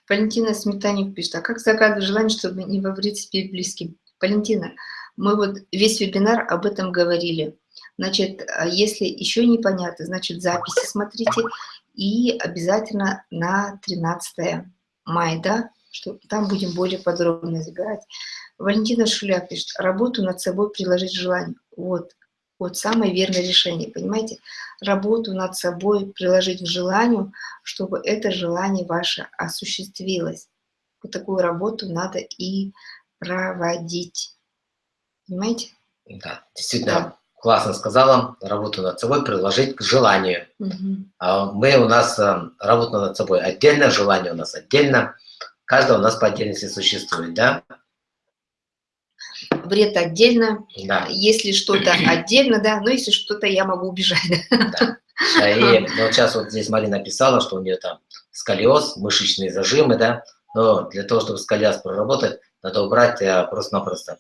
Валентина Сметаник пишет, а как загадывать желание, чтобы не вовредить себе близким? Валентина, мы вот весь вебинар об этом говорили. Значит, а если еще непонятно, значит, записи смотрите и обязательно на 13 мая, да, что там будем более подробно разбирать. Валентина Шуля пишет, работу над собой приложить желание. Вот, вот самое верное решение, понимаете? Работу над собой приложить к желанию, чтобы это желание ваше осуществилось. Вот такую работу надо и проводить. Понимаете? Да, действительно, да. классно сказала. Работу над собой приложить к желанию. Угу. Мы у нас э, работа над собой отдельно, желание у нас отдельно. Каждого у нас по отдельности существует, да? Вред отдельно, да. если что-то отдельно, да, но если что-то я могу убежать. Да. Да, и ну, вот сейчас вот здесь Марина написала, что у нее там сколиоз, мышечные зажимы, да, но для того, чтобы сколиоз проработать, надо убрать э, просто-напросто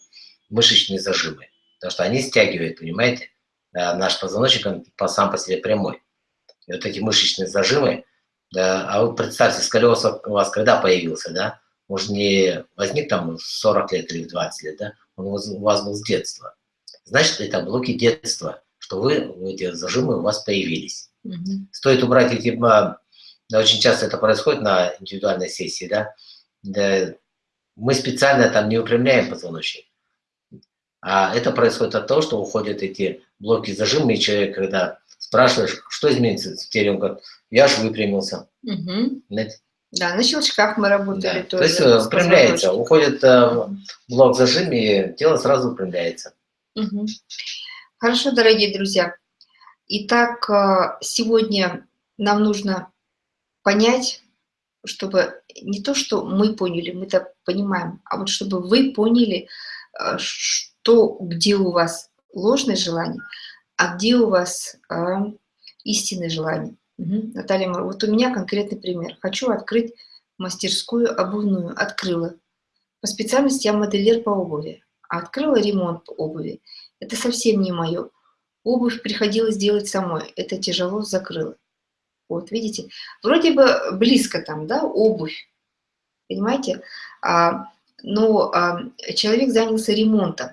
мышечные зажимы, потому что они стягивают, понимаете, э, наш позвоночник, он сам по себе прямой. И вот эти мышечные зажимы, да, а вы представьте, сколиоз у вас когда появился, да? Может, не возник там в 40 лет или в 20 лет, да? Он у вас был с детства. Значит, это блоки детства, что вы, эти зажимы у вас появились. -hmm. Стоит убрать эти... Да, очень часто это происходит на индивидуальной сессии, да? да мы специально там не упрямляем позвоночник. А это происходит от того, что уходят эти блоки зажимы, и человек, когда спрашиваешь, что изменится в теле, он говорит, я же выпрямился. Угу. Да, на щелчках мы работали да. тоже. То есть э, выпрямляется, уходит э, блок зажим, и тело сразу выпрямляется. Угу. Хорошо, дорогие друзья. Итак, э, сегодня нам нужно понять, чтобы не то, что мы поняли, мы это понимаем, а вот чтобы вы поняли, э, что, где у вас ложное желание, а где у вас э, истинное желание. Угу. Наталья, вот у меня конкретный пример. Хочу открыть мастерскую обувную. Открыла. По специальности я модельер по обуви. А открыла ремонт обуви. Это совсем не мое. Обувь приходилось делать самой. Это тяжело закрыла. Вот, видите? Вроде бы близко там, да, обувь. Понимаете? А, но а, человек занялся ремонтом.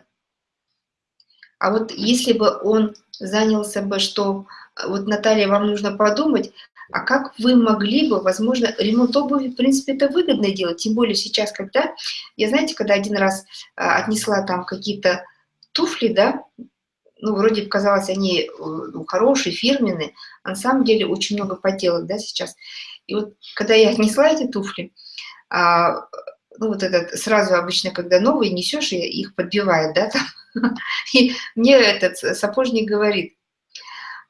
А вот если бы он занялся бы, что вот, Наталья, вам нужно подумать, а как вы могли бы, возможно, ремонт обуви, в принципе, это выгодно делать, тем более сейчас, когда, я знаете, когда один раз а, отнесла там какие-то туфли, да, ну, вроде казалось, они э, ну, хорошие, фирменные, а на самом деле очень много подделок, да, сейчас. И вот, когда я отнесла эти туфли, а, ну, вот этот, сразу обычно, когда новые несешь, их подбивает, да, там, и мне этот сапожник говорит,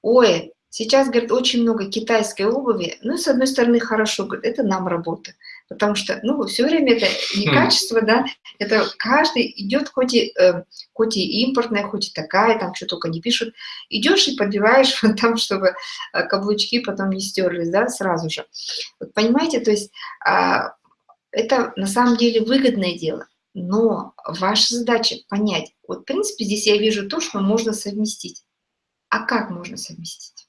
ой, сейчас, говорит, очень много китайской обуви, ну, с одной стороны, хорошо, говорит, это нам работа, потому что, ну, все время это не хм. качество, да, это каждый идет, хоть и, э, хоть и импортная, хоть и такая, там что только не пишут, идешь и подбиваешь вот там, чтобы э, каблучки потом не стерлись, да, сразу же. Вот понимаете, то есть э, это на самом деле выгодное дело, но ваша задача понять, вот, в принципе, здесь я вижу то, что можно совместить. А как можно совместить?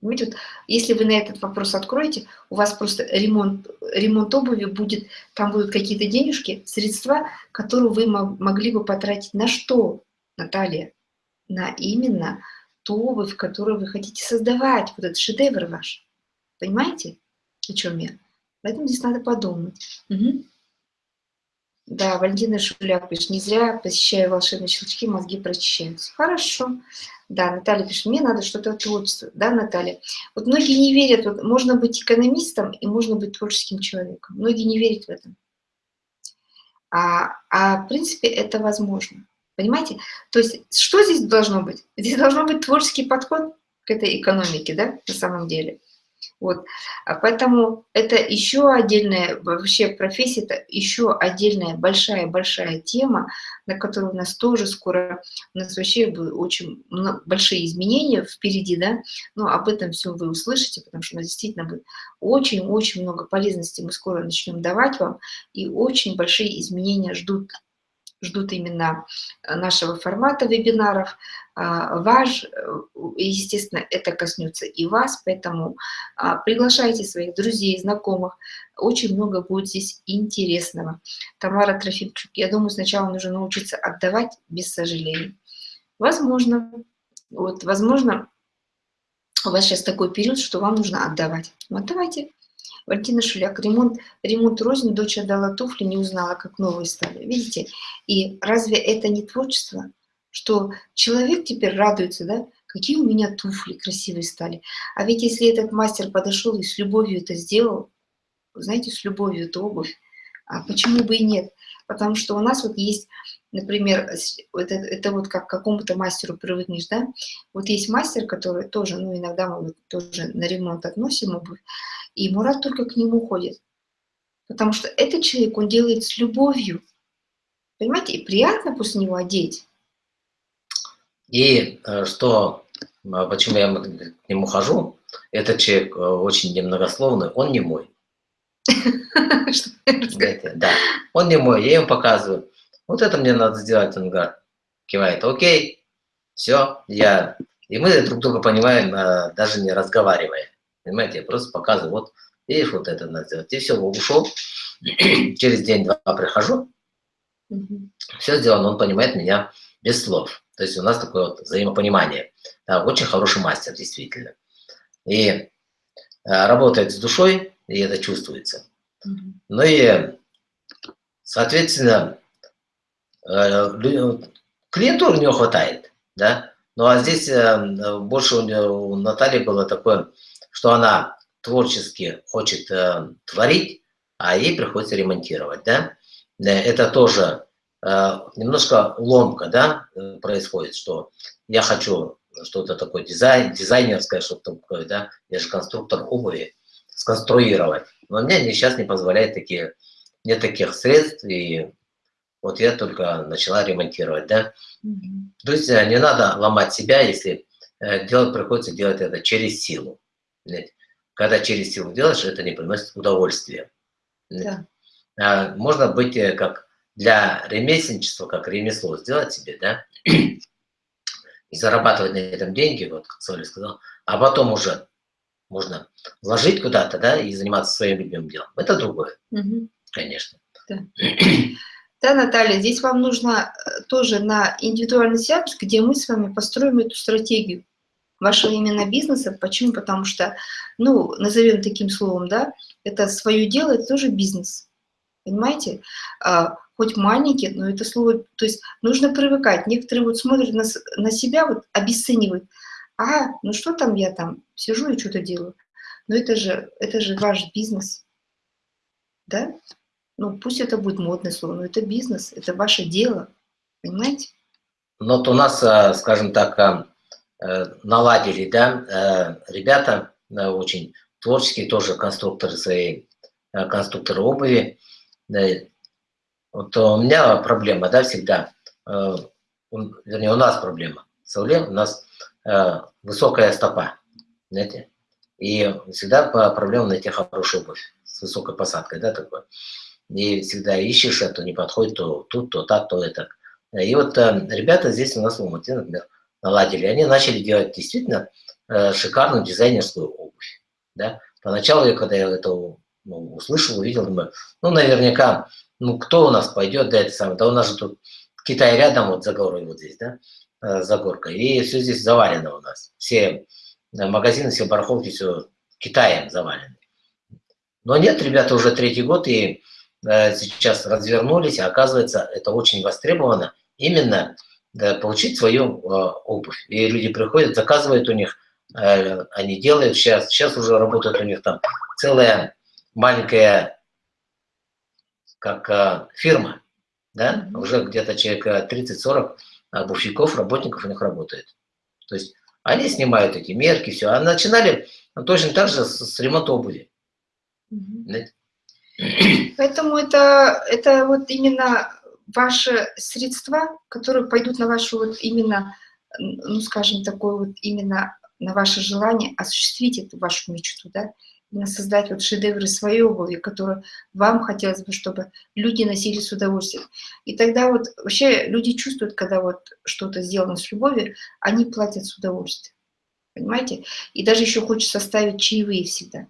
Понимаете, вот, если вы на этот вопрос откроете, у вас просто ремонт, ремонт обуви будет, там будут какие-то денежки, средства, которые вы могли бы потратить на что, Наталья? На именно ту обувь, которую вы хотите создавать, вот этот шедевр ваш. Понимаете, о чем я? Поэтому здесь надо подумать. Угу. Да, Валентина Шуляк пишет, не зря посещаю волшебные щелчки, мозги прочищаются. Хорошо. Да, Наталья пишет, мне надо что-то творчество. Да, Наталья? Вот многие не верят, вот можно быть экономистом и можно быть творческим человеком. Многие не верят в это. А, а в принципе это возможно. Понимаете? То есть что здесь должно быть? Здесь должно быть творческий подход к этой экономике, да, на самом деле. Вот. А поэтому это еще отдельная, вообще профессия, это еще отдельная большая-большая тема, на которую у нас тоже скоро, у нас вообще очень большие изменения впереди, да, но об этом все вы услышите, потому что у нас действительно будет очень-очень много полезностей мы скоро начнем давать вам, и очень большие изменения ждут ждут именно э, нашего формата вебинаров. А, ваш, э, естественно, это коснется и вас, поэтому а, приглашайте своих друзей, знакомых. Очень много будет здесь интересного. Тамара Трофимчук, я думаю, сначала нужно научиться отдавать без сожалений. Возможно, вот, возможно, у вас сейчас такой период, что вам нужно отдавать. Вот давайте Валентина Шуляк, ремонт, ремонт рознь, дочь отдала туфли, не узнала, как новые стали. Видите? И разве это не творчество? Что человек теперь радуется, да? Какие у меня туфли красивые стали. А ведь если этот мастер подошел и с любовью это сделал, знаете, с любовью эту обувь, а почему бы и нет? Потому что у нас вот есть, например, это, это вот как к какому-то мастеру привыкнешь, да? Вот есть мастер, который тоже, ну, иногда мы тоже на ремонт относим обувь, и Мурат только к нему ходит. Потому что этот человек, он делает с любовью. Понимаете, и приятно после него одеть. И э, что, а, почему я к нему хожу, этот человек э, очень немногословный, он не мой. Да, он не мой, я ему показываю. Вот это мне надо сделать, он говорит, кивает, окей, все, я... И мы друг друга понимаем, э, даже не разговаривая. Понимаете, я просто показываю, вот, видишь, вот это надо сделать. И все, ушел. Через день-два прихожу, все сделано, он понимает меня без слов. То есть у нас такое вот взаимопонимание. Да, очень хороший мастер, действительно. И э, работает с душой, и это чувствуется. Ну и, соответственно, э, клиентуры у него хватает, да, Ну а здесь э, больше у, у Натальи было такое, что она творчески хочет э, творить, а ей приходится ремонтировать, да? Э, это тоже э, немножко ломка, да, э, происходит, что я хочу что-то такое дизайн, дизайнерское, что-то такое, да, я же конструктор обуви, сконструировать. Но мне сейчас не позволяет такие, нет таких средств, и вот я только начала ремонтировать, да. Mm -hmm. То есть не надо ломать себя, если делать, приходится делать это через силу. Когда через силу делаешь, это не приносит удовольствия. Да. А можно быть как для ремесленничества, как ремесло сделать себе, да, и зарабатывать на этом деньги, вот как Соля сказал, а потом уже можно вложить куда-то, да, и заниматься своим любимым делом. Это другое, угу. конечно. Да. да, Наталья, здесь вам нужно э, тоже на индивидуальный сеанс, где мы с вами построим эту стратегию вашего именно бизнеса. Почему? Потому что, ну, назовем таким словом, да, это свое дело, это тоже бизнес. Понимаете? А, хоть маленький, но это слово, то есть нужно привыкать. Некоторые вот смотрят на, на себя, вот обесценивают. А, ну что там я там сижу и что-то делаю. Но это же, это же ваш бизнес. Да? Ну, пусть это будет модное слово, но это бизнес, это ваше дело. Понимаете? Ну, вот у нас, э, скажем так, э, наладили, да, ребята очень творческие, тоже конструкторы своей, конструкторы обуви. Вот у меня проблема, да, всегда, э, вернее, у нас проблема. У нас э, высокая стопа, знаете, и всегда проблема найти хорошую обувь с высокой посадкой, да, такое. И всегда ищешь, это не подходит, то тут, то так, то это. И вот э, ребята здесь у нас в Алмате, например, наладили, они начали делать действительно шикарную дизайнерскую обувь, да. Поначалу, я, когда я это ну, услышал, увидел, думаю, ну, наверняка ну, кто у нас пойдет, да, это самое, да у нас же тут Китай рядом, вот за горой, вот здесь, да, э, за горкой, и все здесь завалено у нас, все э, магазины, все барахолки, все Китаем завалены. Но нет, ребята, уже третий год, и э, сейчас развернулись, а оказывается, это очень востребовано, именно получить свою э, обувь. И люди приходят, заказывают у них, э, они делают, сейчас, сейчас уже работает у них там целая маленькая как фирма, да, уже где-то человек 30-40 обувщиков, работников у них работает. То есть они снимают эти мерки, все. А начинали точно так же с, с ремонта обуви. Поэтому это, это вот именно ваши средства, которые пойдут на вашу вот именно, ну скажем, такое вот именно на ваше желание осуществить эту вашу мечту, да, создать вот шедевры своей обуви, которые вам хотелось бы, чтобы люди носили с удовольствием. И тогда вот вообще люди чувствуют, когда вот что-то сделано с любовью, они платят с удовольствием. Понимаете? И даже еще хочется ставить чаевые всегда.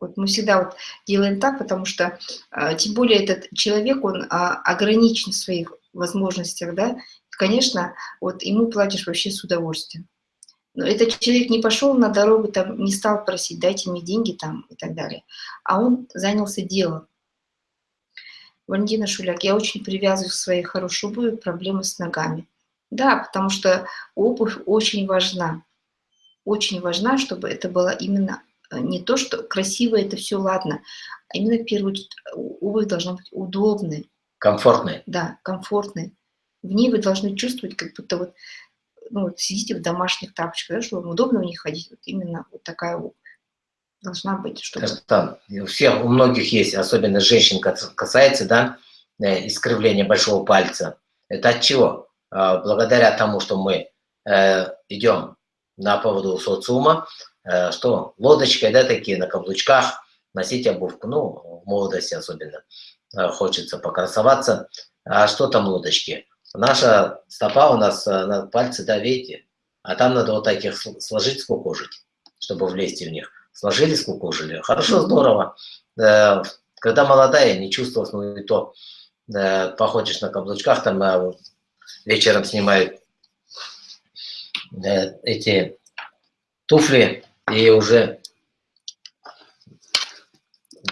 Вот мы всегда вот делаем так, потому что, а, тем более этот человек, он а, ограничен в своих возможностях, да, конечно, вот ему платишь вообще с удовольствием. Но этот человек не пошел на дорогу, там, не стал просить, дайте мне деньги там и так далее. А он занялся делом. Валентина Шуляк, я очень привязываю к своей хорошей обуви проблемы с ногами. Да, потому что обувь очень важна. Очень важна, чтобы это было именно не то, что красиво это все, ладно, а именно в первую очередь обувь должна быть удобной. Комфортной. Да, комфортной. В ней вы должны чувствовать, как будто вот ну, вот сидите в домашних тапочках, да, чтобы вам удобно в них ходить, вот именно вот такая обувь должна быть. Чтобы... Там, у всех, у многих есть, особенно женщин касается, да, э, искривления большого пальца. Это от чего? А, благодаря тому, что мы э, идем на поводу социума, э, что лодочкой, да, такие на каблучках, носить обувку, ну, в молодости особенно хочется покрасоваться. А что там лодочки? Наша стопа у нас э, на пальцы, да, видите? А там надо вот таких сложить, скукожить, чтобы влезть в них. Сложили, скукожили. Хорошо, здорово. Э, когда молодая, не чувствовалось, ну и то э, походишь на каблучках, там вечером снимают эти туфли, и уже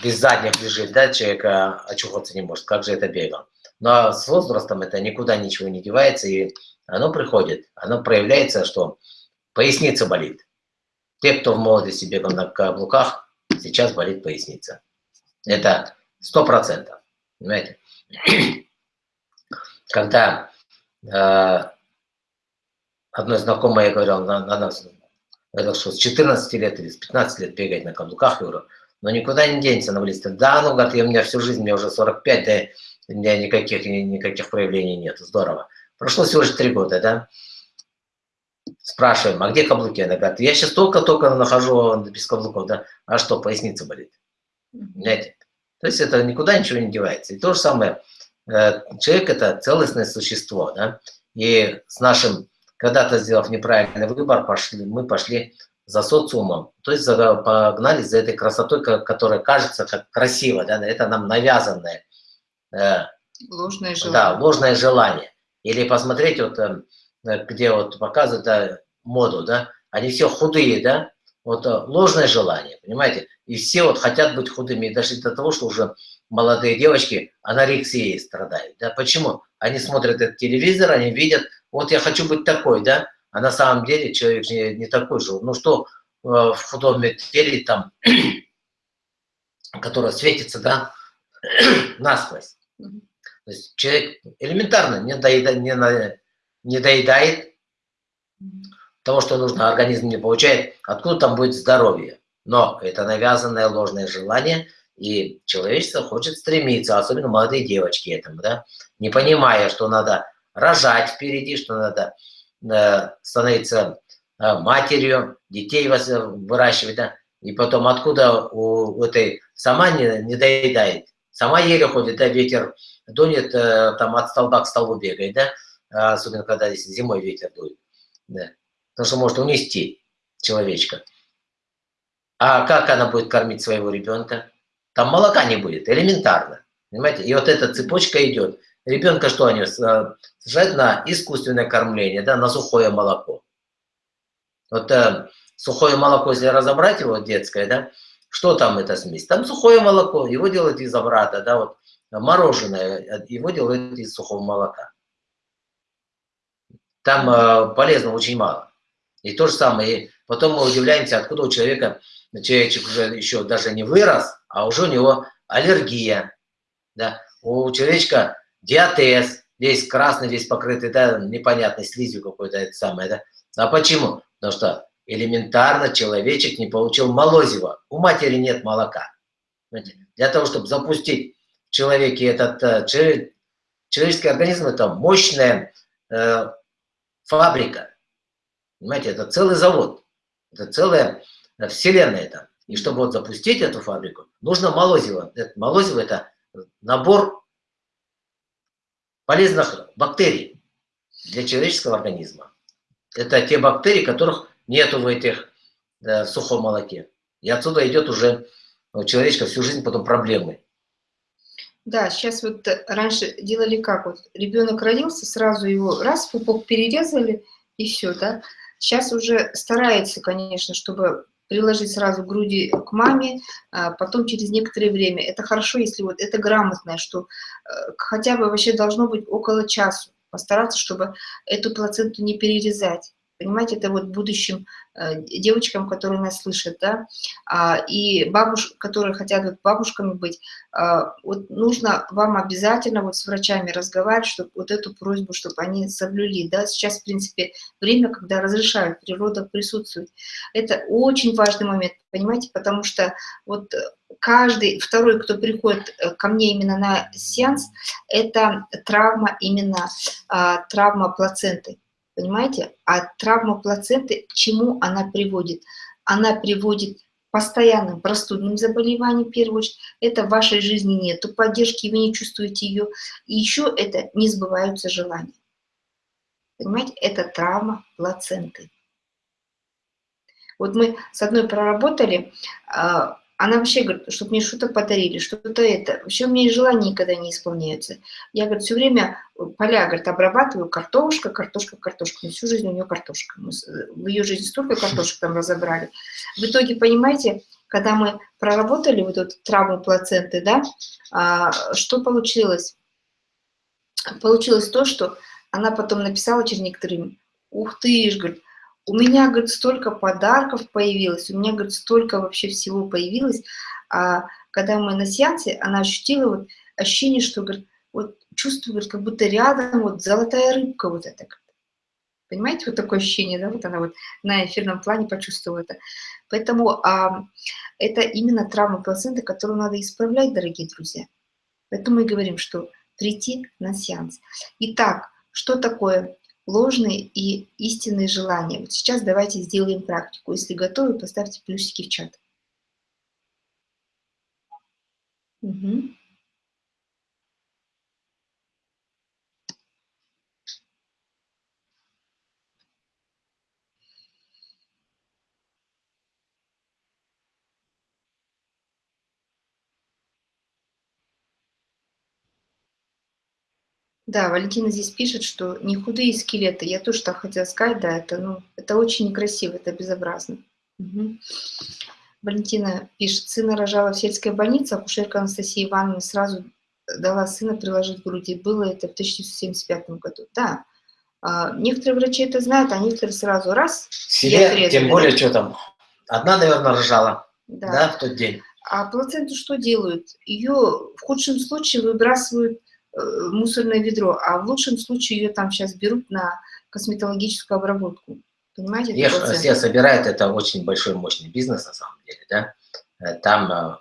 без задних лежит, да, человек очухаться не может. Как же это бегал? Но с возрастом это никуда ничего не девается, и оно приходит, оно проявляется, что поясница болит. Те, кто в молодости бегал на каблуках, сейчас болит поясница. Это сто процентов. Понимаете? Когда э, одной знакомой я говорил, она, она говорила, что с 14 лет или с 15 лет бегать на каблуках, я говорю, но никуда не денется на близко. Да, ну, говорит, у меня всю жизнь, мне уже 45, да, у меня никаких, никаких проявлений нет. Здорово. Прошло всего лишь три года, да? Спрашиваем, а где каблуки? Она говорит, я сейчас только-только нахожу без каблуков, да? А что, поясница болит? Понимаете? То есть это никуда ничего не девается. И то же самое, э, человек это целостное существо, да? И с нашим, когда-то сделав неправильный выбор, пошли, мы пошли за социумом, то есть погнали за этой красотой, которая кажется как красиво, да? это нам навязанное. Э, ложное желание. Да, ложное желание. Или посмотреть, вот, э, где вот показывают да, моду, да, они все худые, да, вот ложное желание, понимаете? И все вот хотят быть худыми, и дошли до того, что уже молодые девочки анорексией страдают. Да? Почему? Они смотрят этот телевизор, они видят, вот я хочу быть такой, да, а на самом деле человек не, не такой же. Ну что э, в худом теле там, которое светится, да, насквозь. То есть человек элементарно не доедает, не, не доедает того, что нужно, организм не получает, откуда там будет здоровье. Но это навязанное ложное желание, и человечество хочет стремиться, особенно молодые девочки этому, да, не понимая, что надо рожать впереди, что надо э, становиться э, матерью, детей выращивать, да, и потом откуда у этой сама не, не доедает, сама еле ходит, да, ветер дунет, э, там от столба к столбу бегает, да, особенно когда здесь зимой ветер дует, да, потому что может унести человечка. А как она будет кормить своего ребенка? Там молока не будет, элементарно. Понимаете? И вот эта цепочка идет. Ребенка что они сажают на искусственное кормление, да, на сухое молоко. Вот э, сухое молоко, если разобрать его, детское, да, что там эта смесь? Там сухое молоко, его делают из обрата, да, вот мороженое, э, его делают из сухого молока. Там э, полезного очень мало. И то же самое, и потом мы удивляемся, откуда у человека человечек уже еще даже не вырос, а уже у него аллергия. Да? У человечка диатез, весь красный, весь покрытый, да, непонятной слизью какой-то, это самое, да. А почему? Потому что элементарно человечек не получил молозива. У матери нет молока. Для того, чтобы запустить в человеке этот э, человеческий организм, это мощная э, фабрика. Понимаете, это целый завод. Это целая Вселенная там. И чтобы вот запустить эту фабрику, нужно молозиво. Это, молозиво – это набор полезных бактерий для человеческого организма. Это те бактерии, которых нету в этих да, в сухом молоке. И отсюда идет уже у человечка всю жизнь потом проблемы. Да, сейчас вот раньше делали как? Вот ребенок родился, сразу его раз, пупок перерезали, и все, да? Сейчас уже старается, конечно, чтобы приложить сразу груди к маме, а потом через некоторое время. Это хорошо, если вот это грамотное, что э, хотя бы вообще должно быть около часу. Постараться, чтобы эту плаценту не перерезать. Понимаете, это вот будущим э, девочкам, которые нас слышат, да, а, и бабушек, которые хотят вот бабушками быть, а, вот нужно вам обязательно вот с врачами разговаривать, чтобы вот эту просьбу, чтобы они соблюли, да, сейчас, в принципе, время, когда разрешают, природа присутствует. Это очень важный момент, понимаете, потому что вот каждый второй, кто приходит э, ко мне именно на сеанс, это травма именно, а, травма плаценты понимаете? А травма плаценты, к чему она приводит? Она приводит к постоянным простудным заболеваниям, в первую очередь. Это в вашей жизни нет поддержки, вы не чувствуете ее. И еще это не сбываются желания. Понимаете, это травма плаценты. Вот мы с одной проработали, а, она вообще говорит, чтобы мне что-то подарили, что-то это. Вообще у меня и желания никогда не исполняются. Я, говорит, все время поля, говорит, обрабатываю, картошка, картошка, картошка. Ну, всю жизнь у нее картошка. Мы в ее жизни столько картошек там разобрали. В итоге, понимаете, когда мы проработали вот эту травму плаценты, да, а, что получилось? Получилось то, что она потом написала через некоторое время, ух ты, говорит, у меня, говорит, столько подарков появилось, у меня, говорит, столько вообще всего появилось. А когда мы на сеансе, она ощутила вот ощущение, что, говорит, вот чувствую, говорит, как будто рядом вот золотая рыбка вот эта. Понимаете, вот такое ощущение, да, вот она вот на эфирном плане почувствовала это. Поэтому а, это именно травма плаценты, которую надо исправлять, дорогие друзья. Поэтому мы говорим, что прийти на сеанс. Итак, что такое ложные и истинные желания? Вот сейчас давайте сделаем практику. Если готовы, поставьте плюсики в чат. Угу. Да, Валентина здесь пишет, что не худые скелеты. Я тоже так хотела сказать, да, это, ну, это очень некрасиво, это безобразно. Угу. Валентина пишет, сына рожала в сельской больнице, акушерка Анастасия Ивановна сразу дала сына приложить к груди. Было это в 1975 году. Да, а, некоторые врачи это знают, а некоторые сразу раз. Себе, тем более, да? что там, одна, наверное, рожала, да. да, в тот день. А плаценту что делают? Ее в худшем случае выбрасывают мусорное ведро, а в лучшем случае ее там сейчас берут на косметологическую обработку. Понимаете? Ешь, все собирают, это очень большой мощный бизнес на самом деле, да. Э, там э,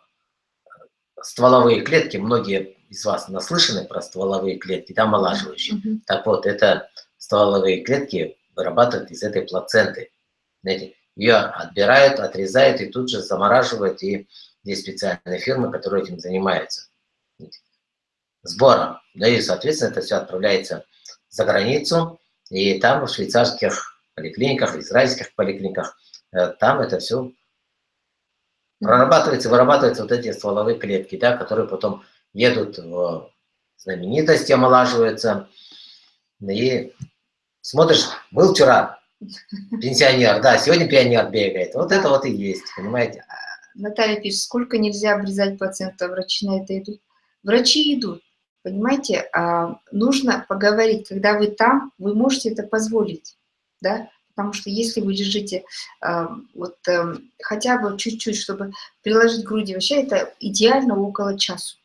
стволовые клетки, многие из вас наслышаны про стволовые клетки, да, омолаживающие. Mm -hmm. Так вот, это стволовые клетки вырабатывают из этой плаценты. Знаете, ее отбирают, отрезают и тут же замораживают, и есть специальные фирмы, которые этим занимаются сбора. Да и, соответственно, это все отправляется за границу, и там в швейцарских поликлиниках, израильских поликлиниках, э, там это все прорабатывается, вырабатываются вот эти стволовые клетки, да, которые потом едут в знаменитости, омолаживаются. И смотришь, был вчера пенсионер, да, сегодня пионер бегает. Вот это вот и есть, понимаете? Наталья пишет, сколько нельзя обрезать пациента, врачи на это идут. Врачи идут, Понимаете, а, нужно поговорить, когда вы там, вы можете это позволить, да, потому что если вы держите а, вот эм, хотя бы чуть-чуть, чтобы приложить к груди, вообще это идеально около часу.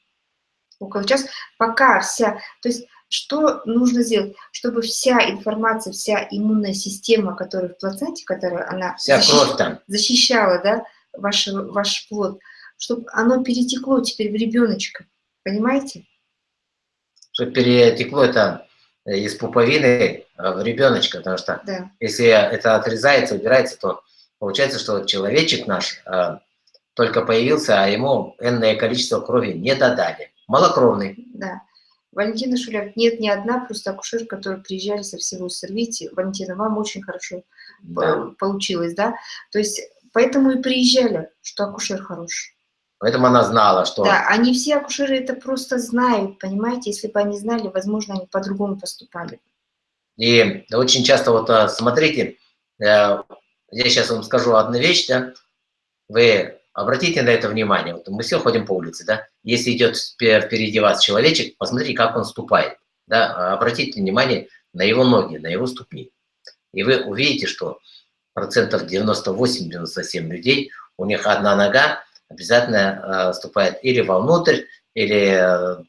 Около часа, пока вся, то есть что нужно сделать, чтобы вся информация, вся иммунная система, которая в плаценте, которая она вся защищ... там. защищала, да, ваш, ваш плод, чтобы оно перетекло теперь в ребеночка, понимаете? Что перетекло это из пуповины в ребеночка, потому что да. если это отрезается, убирается, то получается, что человечек наш э, только появился, а ему энное количество крови не додали. Малокровный. Да. Валентина Шуляк, нет ни одна просто акушер, которые приезжали со всего Сорвите. Валентина, вам очень хорошо да. получилось, да? То есть поэтому и приезжали, что акушер хороший. Поэтому она знала, что... Да, они все акушеры это просто знают, понимаете? Если бы они знали, возможно, они по-другому поступали. И очень часто вот а, смотрите, э, я сейчас вам скажу одну вещь, да, вы обратите на это внимание. Вот мы все ходим по улице, да, если идет впереди вас человечек, посмотрите, как он ступает, да, обратите внимание на его ноги, на его ступни. И вы увидите, что процентов 98-97 людей, у них одна нога обязательно э, ступает или вовнутрь, или э,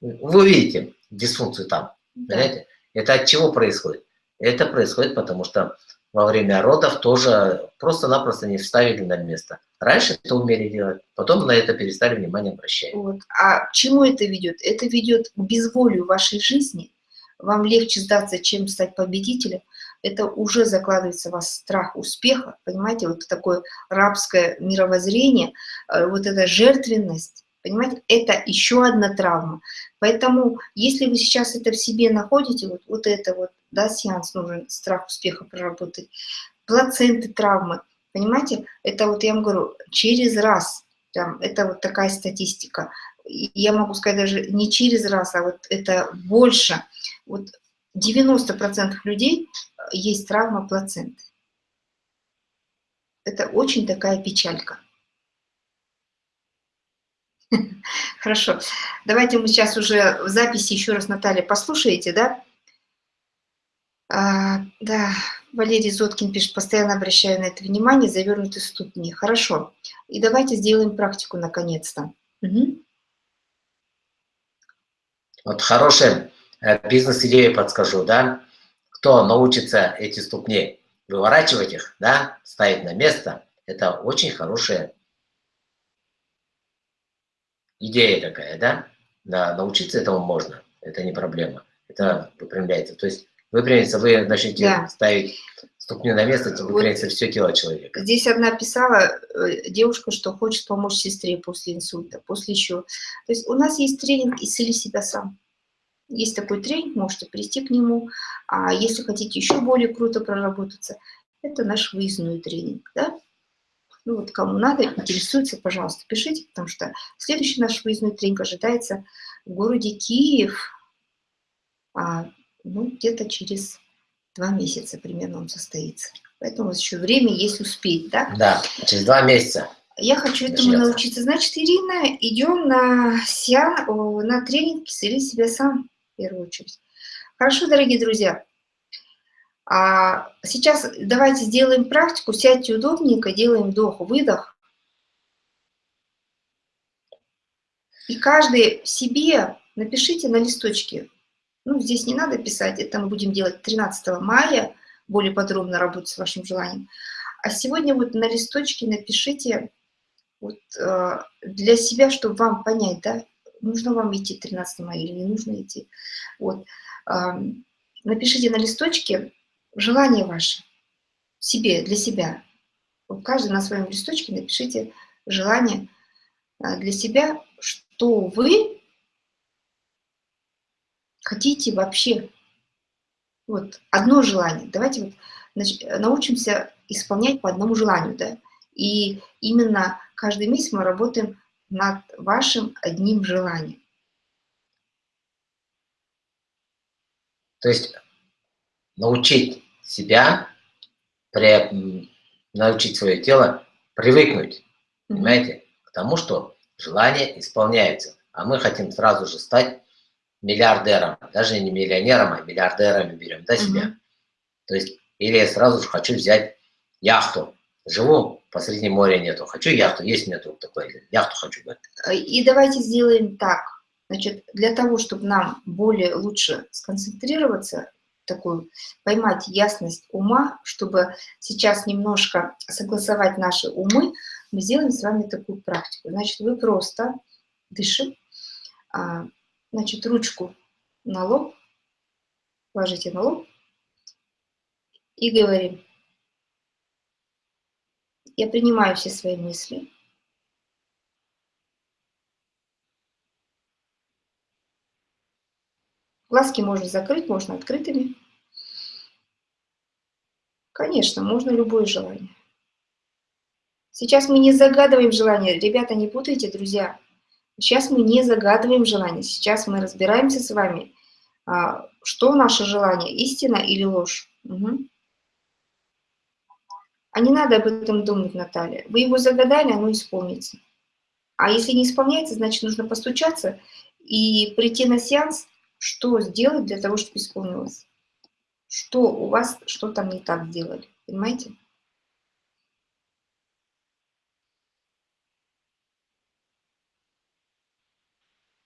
вы увидите дисфункцию там. Да. Понимаете? Это от чего происходит? Это происходит потому, что во время родов тоже просто-напросто не вставили на место. Раньше это умели делать, потом на это перестали внимание обращать. Вот. А к чему это ведет? Это ведет к безволию вашей жизни. Вам легче сдаться, чем стать победителем это уже закладывается в вас страх успеха, понимаете, вот такое рабское мировоззрение, э, вот эта жертвенность, понимаете, это еще одна травма. Поэтому, если вы сейчас это в себе находите, вот, вот это вот, да, сеанс нужен, страх успеха проработать, плаценты травмы, понимаете, это вот я вам говорю, через раз, там, это вот такая статистика, я могу сказать даже не через раз, а вот это больше, вот 90% людей э, есть травма плаценты. Это очень такая печалька. Хорошо. Давайте мы сейчас уже в записи еще раз, Наталья, послушаете, да? А, да, Валерий Зоткин пишет, постоянно обращаю на это внимание, завернуты ступни. Хорошо. И давайте сделаем практику наконец-то. Угу. Вот хорошая бизнес-идею подскажу, да? Кто научится эти ступни выворачивать их, да, ставить на место, это очень хорошая идея такая, да? Да, научиться этому можно, это не проблема. Это выпрямляется. То есть выпрямится, вы начнете да. ставить ступню на место, то выпрямится вот все тело человека. Здесь одна писала э, девушка, что хочет помочь сестре после инсульта, после еще. То есть у нас есть тренинг «Исцели себя сам». Есть такой тренинг, можете прийти к нему. А если хотите еще более круто проработаться, это наш выездной тренинг. Да? Ну вот кому надо, интересуется, пожалуйста, пишите, потому что следующий наш выездной тренинг ожидается в городе Киев. А, ну, где-то через два месяца примерно он состоится. Поэтому у вас еще время есть успеть, да? Да, через два месяца. Я хочу этому Начнется. научиться. Значит, Ирина, идем на сеан, на тренинг «Исцели себя сам» первую очередь. Хорошо, дорогие друзья. А сейчас давайте сделаем практику. Сядьте удобненько, делаем вдох-выдох. И каждый себе напишите на листочке ну, здесь не надо писать, это мы будем делать 13 мая, более подробно работать с вашим желанием. А сегодня вот на листочке напишите вот, э, для себя, чтобы вам понять, да, нужно вам идти 13 мая или не нужно идти. Вот, напишите на листочке желание ваше, себе, для себя. Каждый на своем листочке напишите желание э, для себя, что вы хотите вообще? Вот одно желание. Давайте вот научимся исполнять по одному желанию, да? И именно каждый месяц мы работаем над вашим одним желанием. То есть научить себя, при, научить свое тело привыкнуть, mm -hmm. понимаете, к тому, что желание исполняется. А мы хотим сразу же стать миллиардером, даже не миллионером, а миллиардерами берем, да, себя. Mm То есть, или я сразу же хочу взять яхту. Живу, посреди моря нету. Хочу яхту, есть нету такой, яхту хочу. И давайте сделаем так. Значит, для того, чтобы нам более лучше сконцентрироваться, такую, поймать ясность ума, чтобы сейчас немножко согласовать наши умы, мы сделаем с вами такую практику. Значит, вы просто дышим, а, Значит, ручку на лоб, ложите на лоб и говорим. Я принимаю все свои мысли. Глазки можно закрыть, можно открытыми. Конечно, можно любое желание. Сейчас мы не загадываем желание. Ребята, не путайте, друзья. Сейчас мы не загадываем желание, сейчас мы разбираемся с вами, а, что наше желание, истина или ложь. Угу. А не надо об этом думать, Наталья. Вы его загадали, оно исполнится. А если не исполняется, значит, нужно постучаться и прийти на сеанс, что сделать для того, чтобы исполнилось. Что у вас, что там не так сделали, понимаете?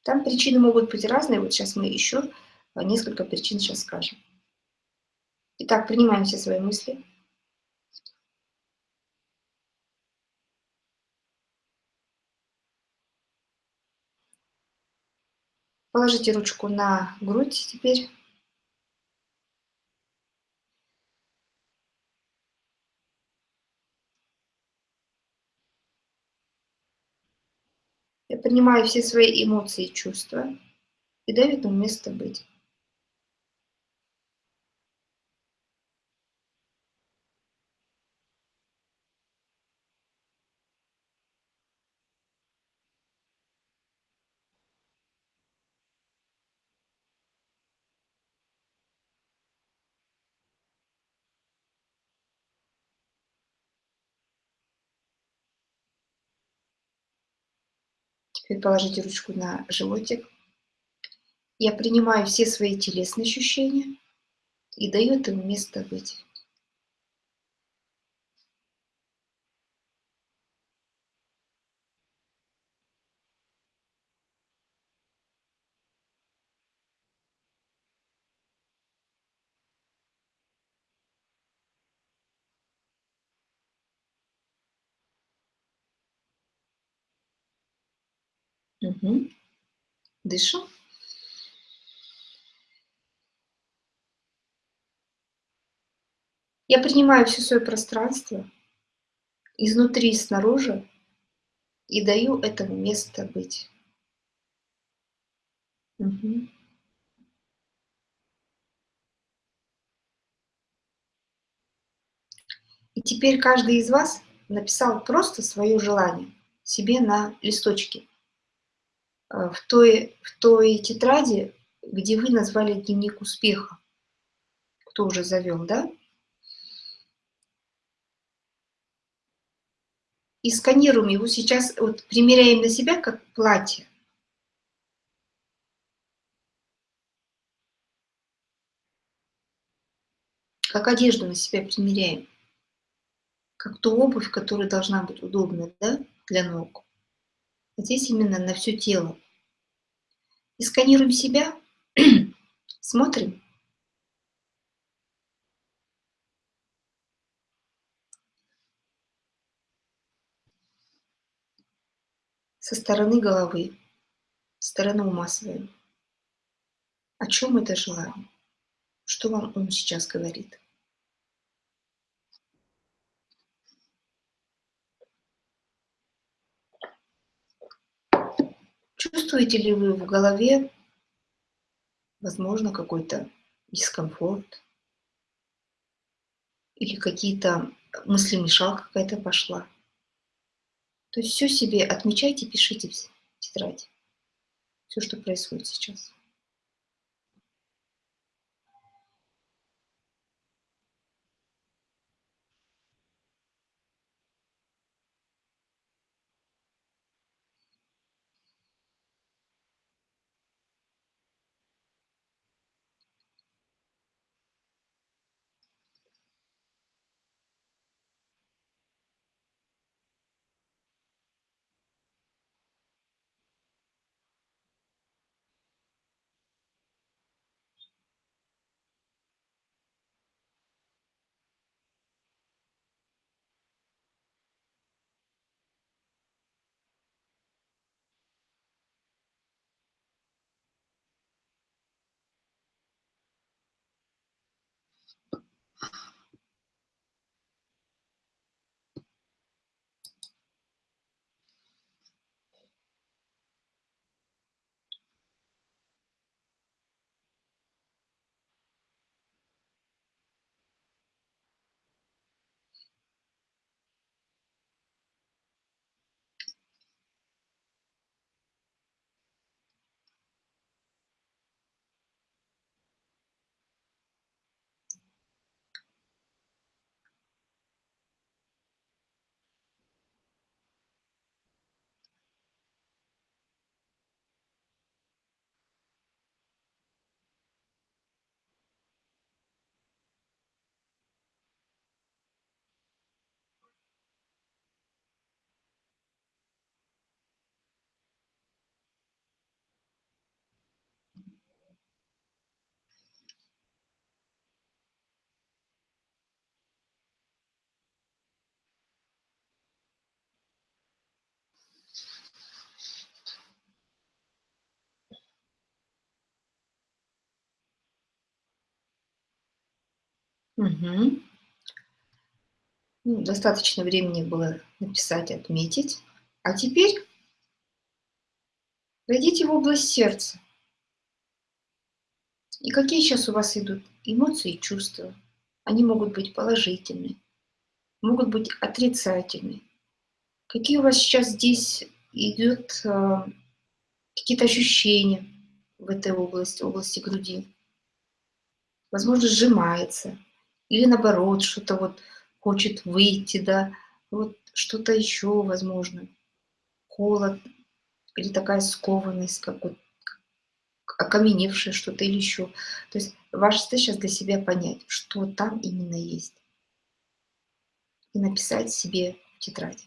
Там причины могут быть разные. Вот сейчас мы еще несколько причин сейчас скажем. Итак, принимаем все свои мысли. Положите ручку на грудь теперь. Я принимаю все свои эмоции и чувства и даю этому место быть. Теперь положите ручку на животик. Я принимаю все свои телесные ощущения и даю этому место быть. Угу. Дышу. Я принимаю все свое пространство изнутри и снаружи и даю этому место быть. Угу. И теперь каждый из вас написал просто свое желание себе на листочке. Э, в той, в той тетради, где вы назвали дневник успеха. Кто уже завел, да? И сканируем его сейчас, вот примеряем на себя как платье. Как одежду на себя примеряем. Как ту обувь, которая должна быть удобна да, для ног. Здесь именно на все тело. И сканируем себя, смотрим. Со стороны головы, со стороны ума своего. О чем это желание? Что вам ум сейчас говорит? Чувствуете ли вы в голове, возможно, какой-то дискомфорт? Или какие-то мысли мешал какая-то пошла? То есть все себе отмечайте, пишите в тетрадь. Все, что происходит сейчас. Угу. Ну, достаточно времени было написать, отметить. А теперь зайдите в область сердца. И какие сейчас у вас идут эмоции и чувства? Они могут быть положительные, могут быть отрицательные. Какие у вас сейчас здесь идут э, какие-то ощущения в этой области, области груди? Возможно, сжимается, или наоборот, что-то вот хочет выйти, да, вот что-то еще, возможно, холод или такая скованность, как вот окаменевшее что-то или еще. То есть ваша сейчас для себя понять, что там именно есть. И написать себе в тетради.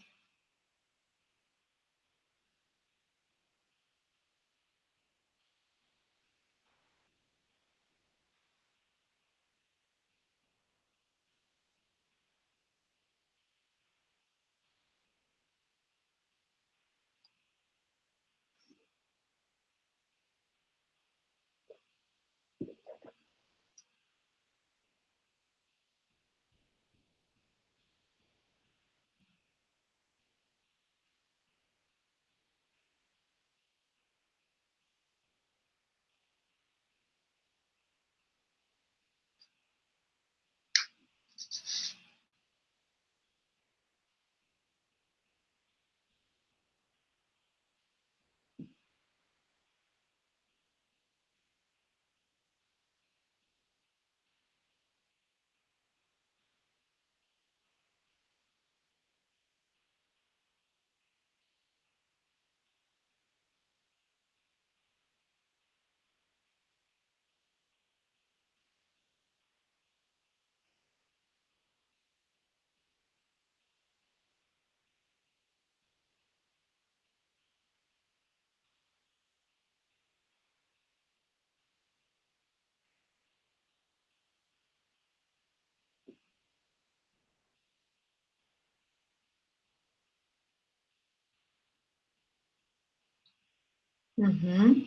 Угу.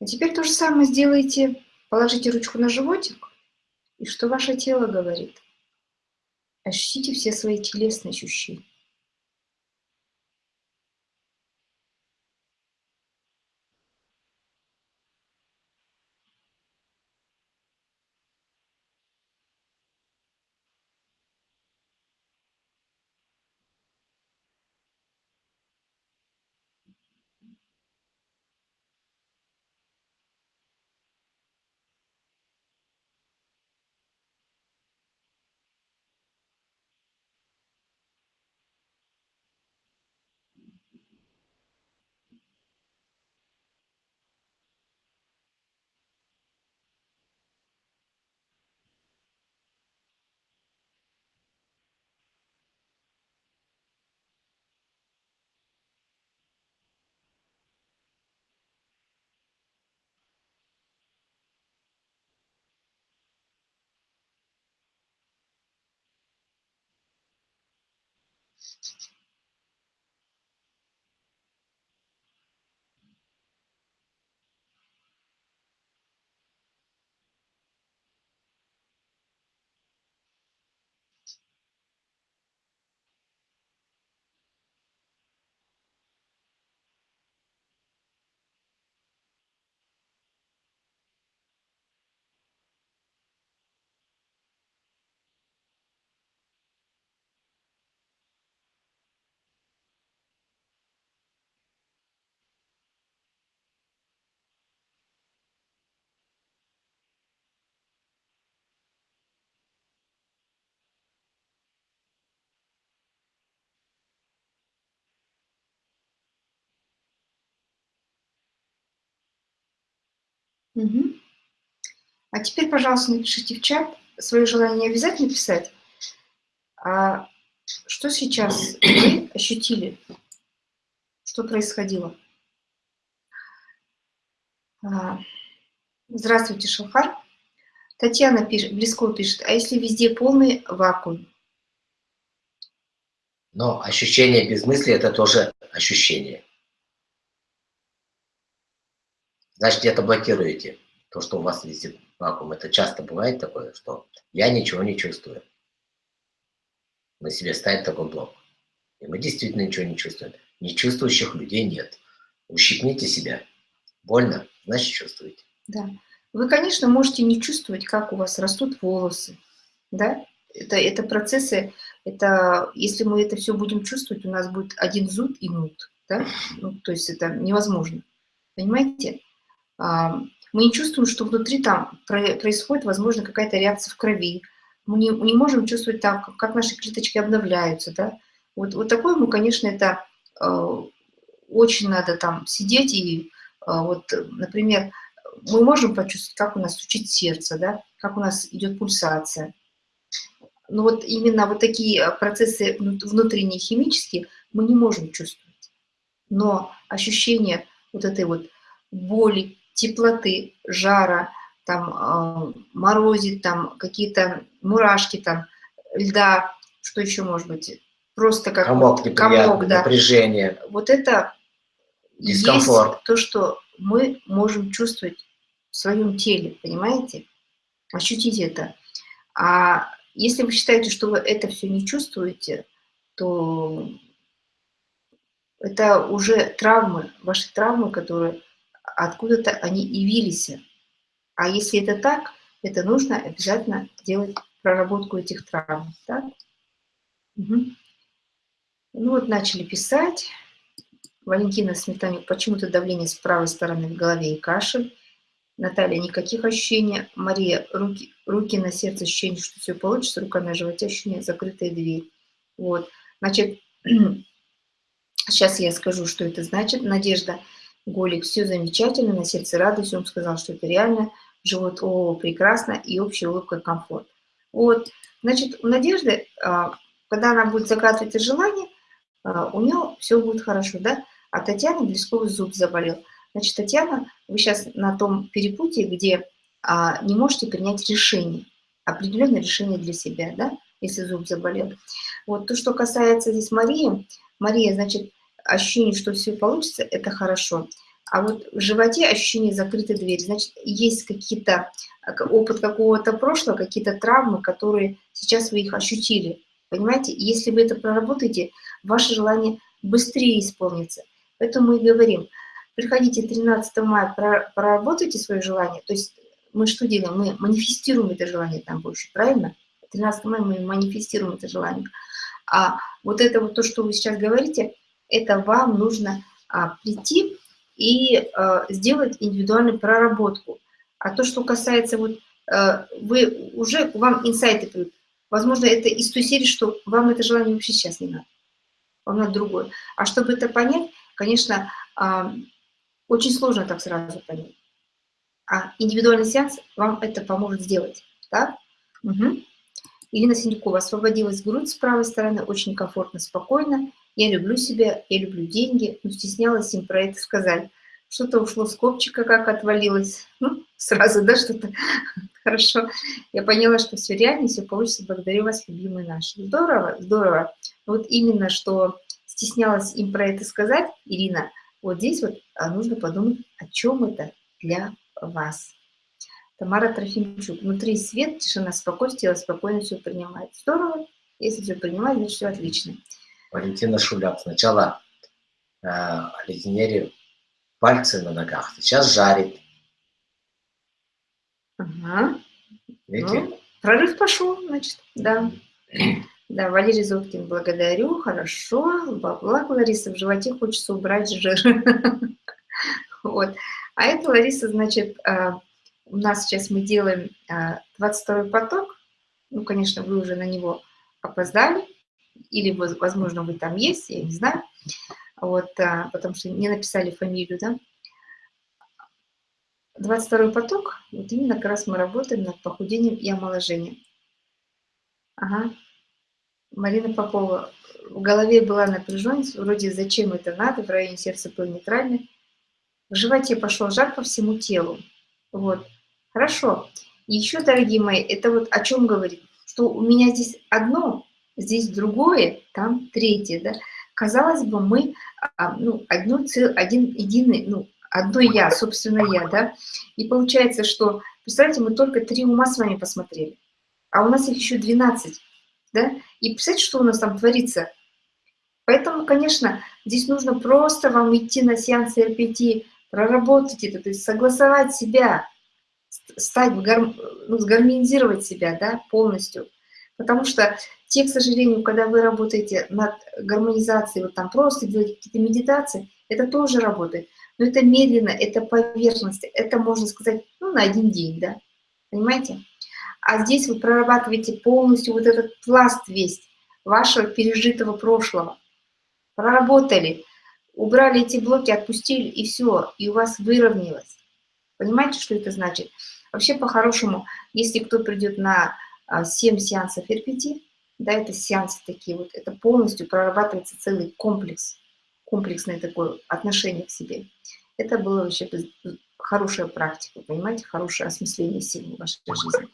А теперь то же самое сделайте. Положите ручку на животик. И что ваше тело говорит? Ощутите все свои телесные ощущения. Угу. А теперь, пожалуйста, напишите в чат свое желание обязательно писать. А что сейчас вы ощутили? Что происходило? А, здравствуйте, Шалхар. Татьяна пишет, Близко пишет, а если везде полный вакуум? Но ощущение без мысли – это тоже ощущение. Значит, где-то блокируете то, что у вас везде вакуум. Это часто бывает такое, что я ничего не чувствую. На себе ставит такой блок. И мы действительно ничего не чувствуем. Нечувствующих людей нет. Ущипните себя. Больно, значит чувствуете. Да. Вы, конечно, можете не чувствовать, как у вас растут волосы. Да? Это, это процессы, это, если мы это все будем чувствовать, у нас будет один зуд и мут. Да? Ну, то есть это невозможно. Понимаете? Мы не чувствуем, что внутри там происходит, возможно, какая-то реакция в крови. Мы не, не можем чувствовать там, как наши клеточки обновляются. Да? Вот, вот такое мы, конечно, это э, очень надо там сидеть и а, вот, например, мы можем почувствовать, как у нас стучит сердце, да, как у нас идет пульсация. Но вот именно вот такие процессы внутренние химические мы не можем чувствовать. Но ощущение вот этой вот боли, теплоты, жара, там э, морозит, там какие-то мурашки, там льда, что еще может быть, просто как комок, вот, комок да. напряжение. Вот это Дискомфорт. есть то, что мы можем чувствовать в своем теле, понимаете? Ощутить это. А если вы считаете, что вы это все не чувствуете, то это уже травмы, ваши травмы, которые откуда-то они явились. А если это так, это нужно обязательно делать проработку этих травм. Да? Угу. Ну вот начали писать. Валентина Сметанюк, почему-то давление с правой стороны в голове и кашель. Наталья, никаких ощущений. Мария, руки, руки на сердце, ощущение, что все получится, рука на животе, ощущение, закрытая дверь. Вот. Значит, сейчас я скажу, что это значит. Надежда, Голик, все замечательно, на сердце радость, он сказал, что это реально. Живот, о, прекрасно, и общая улыбка, комфорт. Вот, значит, у Надежды, а, когда она будет закатывать желание, а, у нее все будет хорошо, да? А Татьяна Блесковый зуб заболел. Значит, Татьяна, вы сейчас на том перепутье, где а, не можете принять решение, определенное решение для себя, да, если зуб заболел. Вот то, что касается здесь Марии, Мария, значит, ощущение, что все получится, это хорошо. А вот в животе ощущение закрытой двери, значит, есть какие-то опыт какого-то прошлого, какие-то травмы, которые сейчас вы их ощутили. Понимаете, если вы это проработаете, ваше желание быстрее исполнится. Поэтому мы и говорим, приходите 13 мая, проработайте свое желание. То есть мы что делаем? Мы манифестируем это желание там больше, правильно? 13 мая мы манифестируем это желание. А вот это вот то, что вы сейчас говорите, это вам нужно а, прийти и а, сделать индивидуальную проработку. А то, что касается вот, а, вы уже, вам инсайты придут. Возможно, это из той серии, что вам это желание вообще сейчас не надо. Вам надо другое. А чтобы это понять, конечно, а, очень сложно так сразу понять. А индивидуальный сеанс вам это поможет сделать. Да? Угу. Ирина Синякова. Освободилась грудь с правой стороны, очень комфортно, спокойно. Я люблю себя, я люблю деньги, но стеснялась им про это сказать. Что-то ушло с копчика, как отвалилось. Ну, сразу, да, что-то хорошо. Я поняла, что все реально, все получится. Благодарю вас, любимые наши. Здорово, здорово. Вот именно, что стеснялась им про это сказать, Ирина, вот здесь вот а, нужно подумать, о чем это для вас. Тамара Трофимчук. Внутри свет, тишина, спокойствие, спокойно все принимает. Здорово. Если все принимает, значит все отлично. Валентина Шуляк. Сначала э, оледенели пальцы на ногах, сейчас жарит. Ага. Видите? Ну, прорыв пошел, значит, да. Да, Валерий Зоткин, благодарю, хорошо. Благо, Лариса, в животе хочется убрать жир. Вот. А это, Лариса, значит, а, у нас сейчас мы делаем 22 поток. Ну, конечно, вы уже на него опоздали. Или, возможно, вы там есть, я не знаю. Вот, а, потому что не написали фамилию, да. 22 поток, вот именно как раз мы работаем над похудением и омоложением. Ага. Марина Попова. В голове была напряженность, вроде зачем это надо, в районе сердца был нейтральный. В животе пошел жар по всему телу. Вот. Хорошо. Еще, дорогие мои, это вот о чем говорит? Что у меня здесь одно, здесь другое, там третье, да? Казалось бы, мы а, ну, одно цел, один единый, ну, одно я, собственно, я, да? И получается, что, представляете, мы только три ума с вами посмотрели, а у нас их еще 12 да, и представьте, что у нас там творится. Поэтому, конечно, здесь нужно просто вам идти на сеанс РПТ, проработать это, то есть согласовать себя, стать, гарм... ну, сгармонизировать себя, да, полностью. Потому что те, к сожалению, когда вы работаете над гармонизацией, вот там просто делаете какие-то медитации, это тоже работает. Но это медленно, это поверхность, это, можно сказать, ну, на один день, да, понимаете? А здесь вы прорабатываете полностью вот этот пласт весь вашего пережитого прошлого. Проработали. убрали эти блоки, отпустили, и все, и у вас выровнялось. Понимаете, что это значит? Вообще, по-хорошему, если кто придет на 7 а, сеансов РПТ, да, это сеансы такие вот, это полностью прорабатывается целый комплекс, комплексное такое отношение к себе. Это было вообще хорошая практика, понимаете, хорошее осмысление сил в вашей жизни.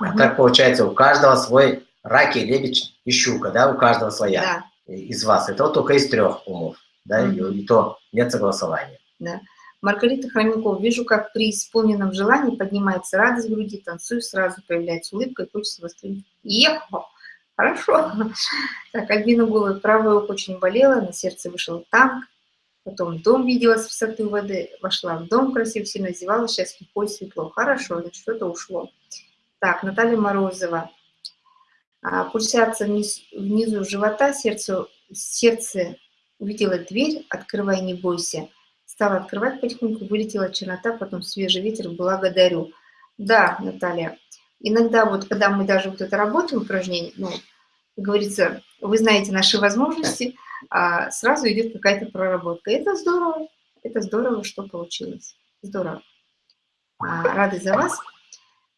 А так получается, у каждого свой раки, лебедь и щука, да, у каждого своя да. из вас. Это вот только из трех умов, да, угу. и, и то нет согласования. Да. Маргарита Хроменкова, вижу, как при исполненном желании поднимается радость в груди, танцую, сразу появляется улыбка и хочется восстановить. Ехал! Хорошо. Так, Альбина Голая, правая ухо очень болела, на сердце вышел танк, потом дом видела с высоты воды, вошла в дом красиво, сильно зевала, сейчас легко и светло. Хорошо, значит, что-то ушло. Так, Наталья Морозова. А, пульсация вниз, внизу живота, сердце, сердце увидела дверь, открывай, не бойся. Стала открывать потихоньку, вылетела чернота, потом свежий ветер, благодарю. Да, Наталья, иногда вот, когда мы даже вот это работаем, упражнение, ну, как говорится, вы знаете наши возможности, а сразу идет какая-то проработка. Это здорово, это здорово, что получилось. Здорово. А, рады за вас.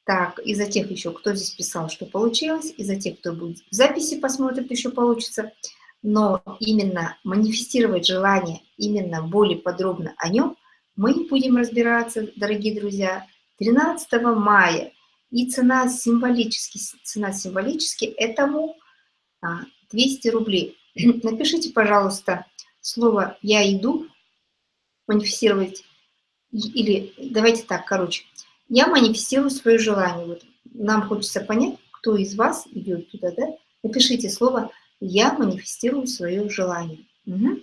Так, и за тех еще, кто здесь писал, что получилось, и за тех, кто будет в записи посмотрит, еще получится. Но именно манифестировать желание, именно более подробно о нем, мы будем разбираться, дорогие друзья, 13 мая. И цена символически, цена символически этому 200 а, рублей. Напишите, пожалуйста, слово «я иду», манифестировать, или давайте так, короче, я манифестирую свое желание. Вот нам хочется понять, кто из вас идет туда, да? Напишите слово «Я манифестирую свое желание». Угу.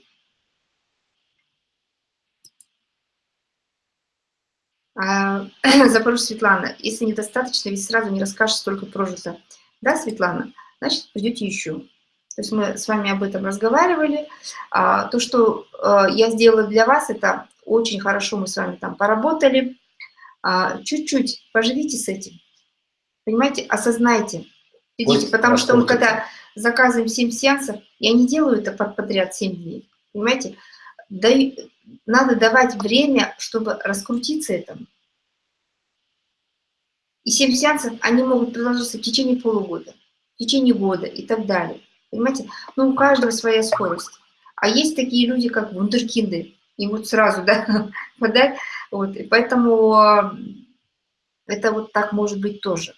А, Запорожье Светлана, если недостаточно, ведь сразу не расскажешь, столько прожито. Да, Светлана? Значит, придете еще. То есть мы с вами об этом разговаривали. А, то, что а, я сделала для вас, это очень хорошо мы с вами там поработали. А, чуть-чуть поживите с этим. Понимаете, осознайте. Идите, потому что мы когда заказываем 7 сеансов, я не делаю это под подряд 7 дней. Понимаете? Даю, надо давать время, чтобы раскрутиться этому. И 7 сеансов, они могут продолжаться в течение полугода, в течение года и так далее. Понимаете? Ну, у каждого своя скорость. А есть такие люди, как вундеркинды, и вот сразу, да, подать. Вот, и поэтому это вот так может быть тоже.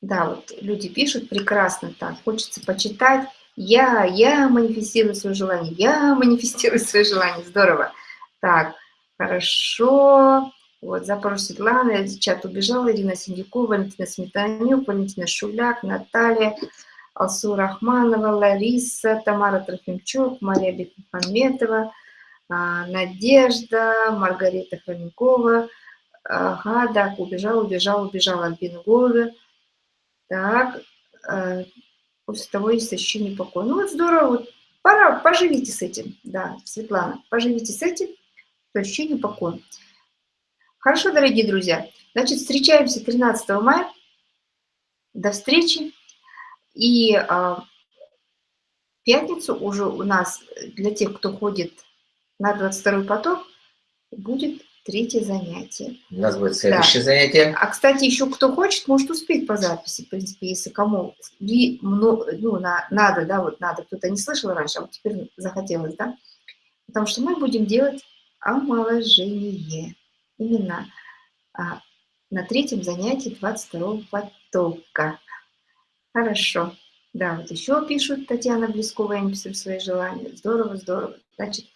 Да, вот люди пишут прекрасно так, хочется почитать. Я, я манифестирую свое желание, я манифестирую свое желание, здорово. Так, хорошо. Вот, запрос Светлана, чат убежала, Ирина Синдякова, Валентина Сметанюк, Валентина Шуляк, Наталья, Алсу Рахманова, Лариса, Тамара Трофимчук, Мария Бекмухаметова, а, Надежда, Маргарита Хроменкова, ага, да, убежал, убежал, убежал Альбина Голубя. Так, э, после того есть ощущение покоя. Ну вот здорово, вот пора, поживите с этим, да, Светлана, поживите с этим, ощущение покоя. Хорошо, дорогие друзья, значит, встречаемся 13 мая. До встречи. И а, пятницу уже у нас, для тех, кто ходит на 22 поток, будет третье занятие. У нас будет следующее да. занятие. А, кстати, еще кто хочет, может успеть по записи, в принципе, если кому ну, на, надо, да, вот надо, кто-то не слышал раньше, а вот теперь захотелось, да, потому что мы будем делать омоложение именно а, на третьем занятии 22 потока. Хорошо. Да, вот еще пишут Татьяна Блескова, я написала свои желания. Здорово, здорово. Значит,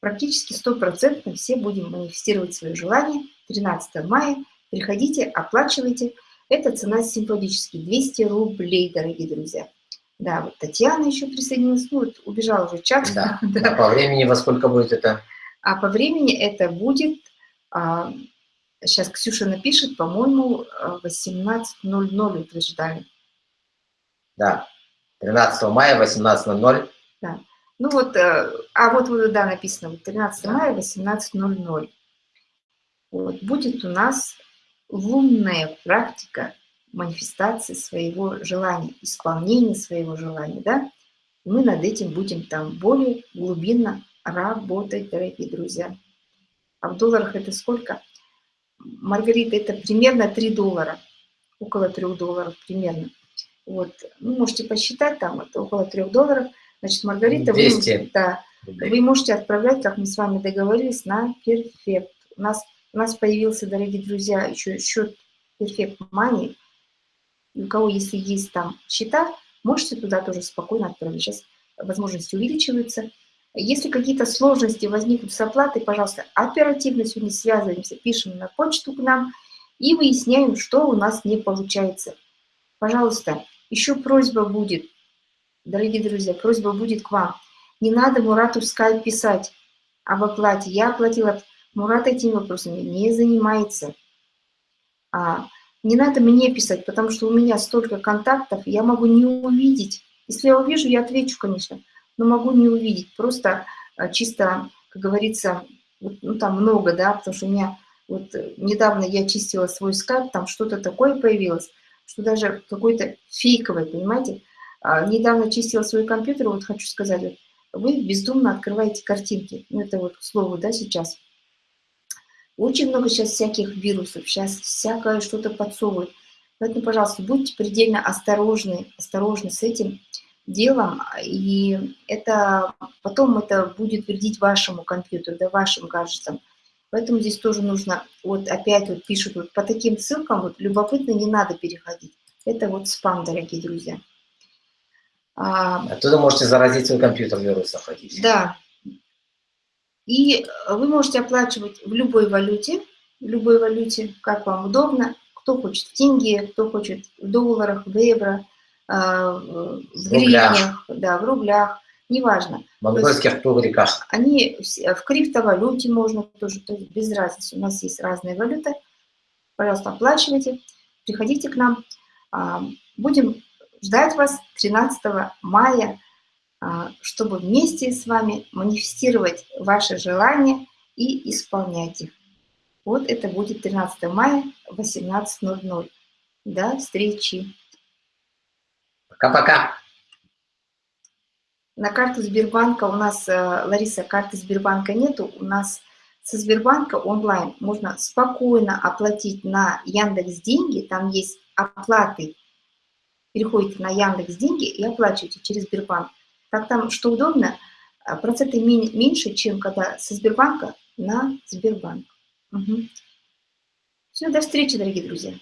практически стопроцентно все будем манифестировать свои желания. 13 мая. Приходите, оплачивайте. Это цена символически 200 рублей, дорогие друзья. Да, вот Татьяна еще присоединилась. Ну, вот убежал уже чат. Да. да. А по времени во сколько будет это? А по времени это будет а, сейчас Ксюша напишет, по-моему, 18.00 утверждали. Да, 13 мая, 18.00. Да. Ну вот, э, а вот, да, написано, 13 мая, 18.00. Вот, будет у нас лунная практика манифестации своего желания, исполнения своего желания, да? Мы над этим будем там более глубинно работать, дорогие друзья. А в долларах это сколько? Маргарита, это примерно 3 доллара. Около 3 долларов примерно. Вот. Ну, можете посчитать, там это около 3 долларов. Значит, Маргарита, 200. вы, да, вы можете отправлять, как мы с вами договорились, на перфект. У нас, у нас появился, дорогие друзья, еще счет Perfect Money. У кого, если есть там счета, можете туда тоже спокойно отправить. Сейчас возможности увеличиваются. Если какие-то сложности возникнут с оплатой, пожалуйста, оперативно сегодня связываемся, пишем на почту к нам и выясняем, что у нас не получается. Пожалуйста, еще просьба будет, дорогие друзья, просьба будет к вам. Не надо Мурату в скайп писать об оплате. Я оплатила, Мурат этими вопросами не занимается. А, не надо мне писать, потому что у меня столько контактов, я могу не увидеть. Если я увижу, я отвечу, конечно но могу не увидеть. Просто а, чисто, как говорится, ну там много, да, потому что у меня вот э, недавно я чистила свой скайп, там что-то такое появилось, что даже какой-то фейковый, понимаете. А, недавно чистила свой компьютер, вот хочу сказать, вы бездумно открываете картинки. Ну, это вот к слову, да, сейчас. Очень много сейчас всяких вирусов, сейчас всякое что-то подсовывают. Поэтому, пожалуйста, будьте предельно осторожны, осторожны с этим делом, и это потом это будет вредить вашему компьютеру, да, вашим гаджетам. Поэтому здесь тоже нужно, вот опять вот пишут, вот по таким ссылкам, вот любопытно, не надо переходить. Это вот спам, дорогие друзья. А, Оттуда можете заразить свой компьютер вирусом. Хотите. Да. И вы можете оплачивать в любой валюте, в любой валюте, как вам удобно. Кто хочет в деньги, кто хочет в долларах, в евро – а, в, в гривнях, да, в рублях, неважно. В монгольских тугриках. Они в криптовалюте можно тоже, то есть без разницы. У нас есть разные валюты. Пожалуйста, оплачивайте, приходите к нам. А, будем ждать вас 13 мая, а, чтобы вместе с вами манифестировать ваши желания и исполнять их. Вот это будет 13 мая, 18.00. До встречи! Пока-пока. На карту Сбербанка у нас, э, Лариса, карты Сбербанка нету. У нас со Сбербанка онлайн можно спокойно оплатить на Яндекс деньги. Там есть оплаты. Переходите на Яндекс деньги и оплачиваете через Сбербанк. Так там, что удобно, э, проценты меньше, чем когда со Сбербанка на Сбербанк. Угу. Все, до встречи, дорогие друзья.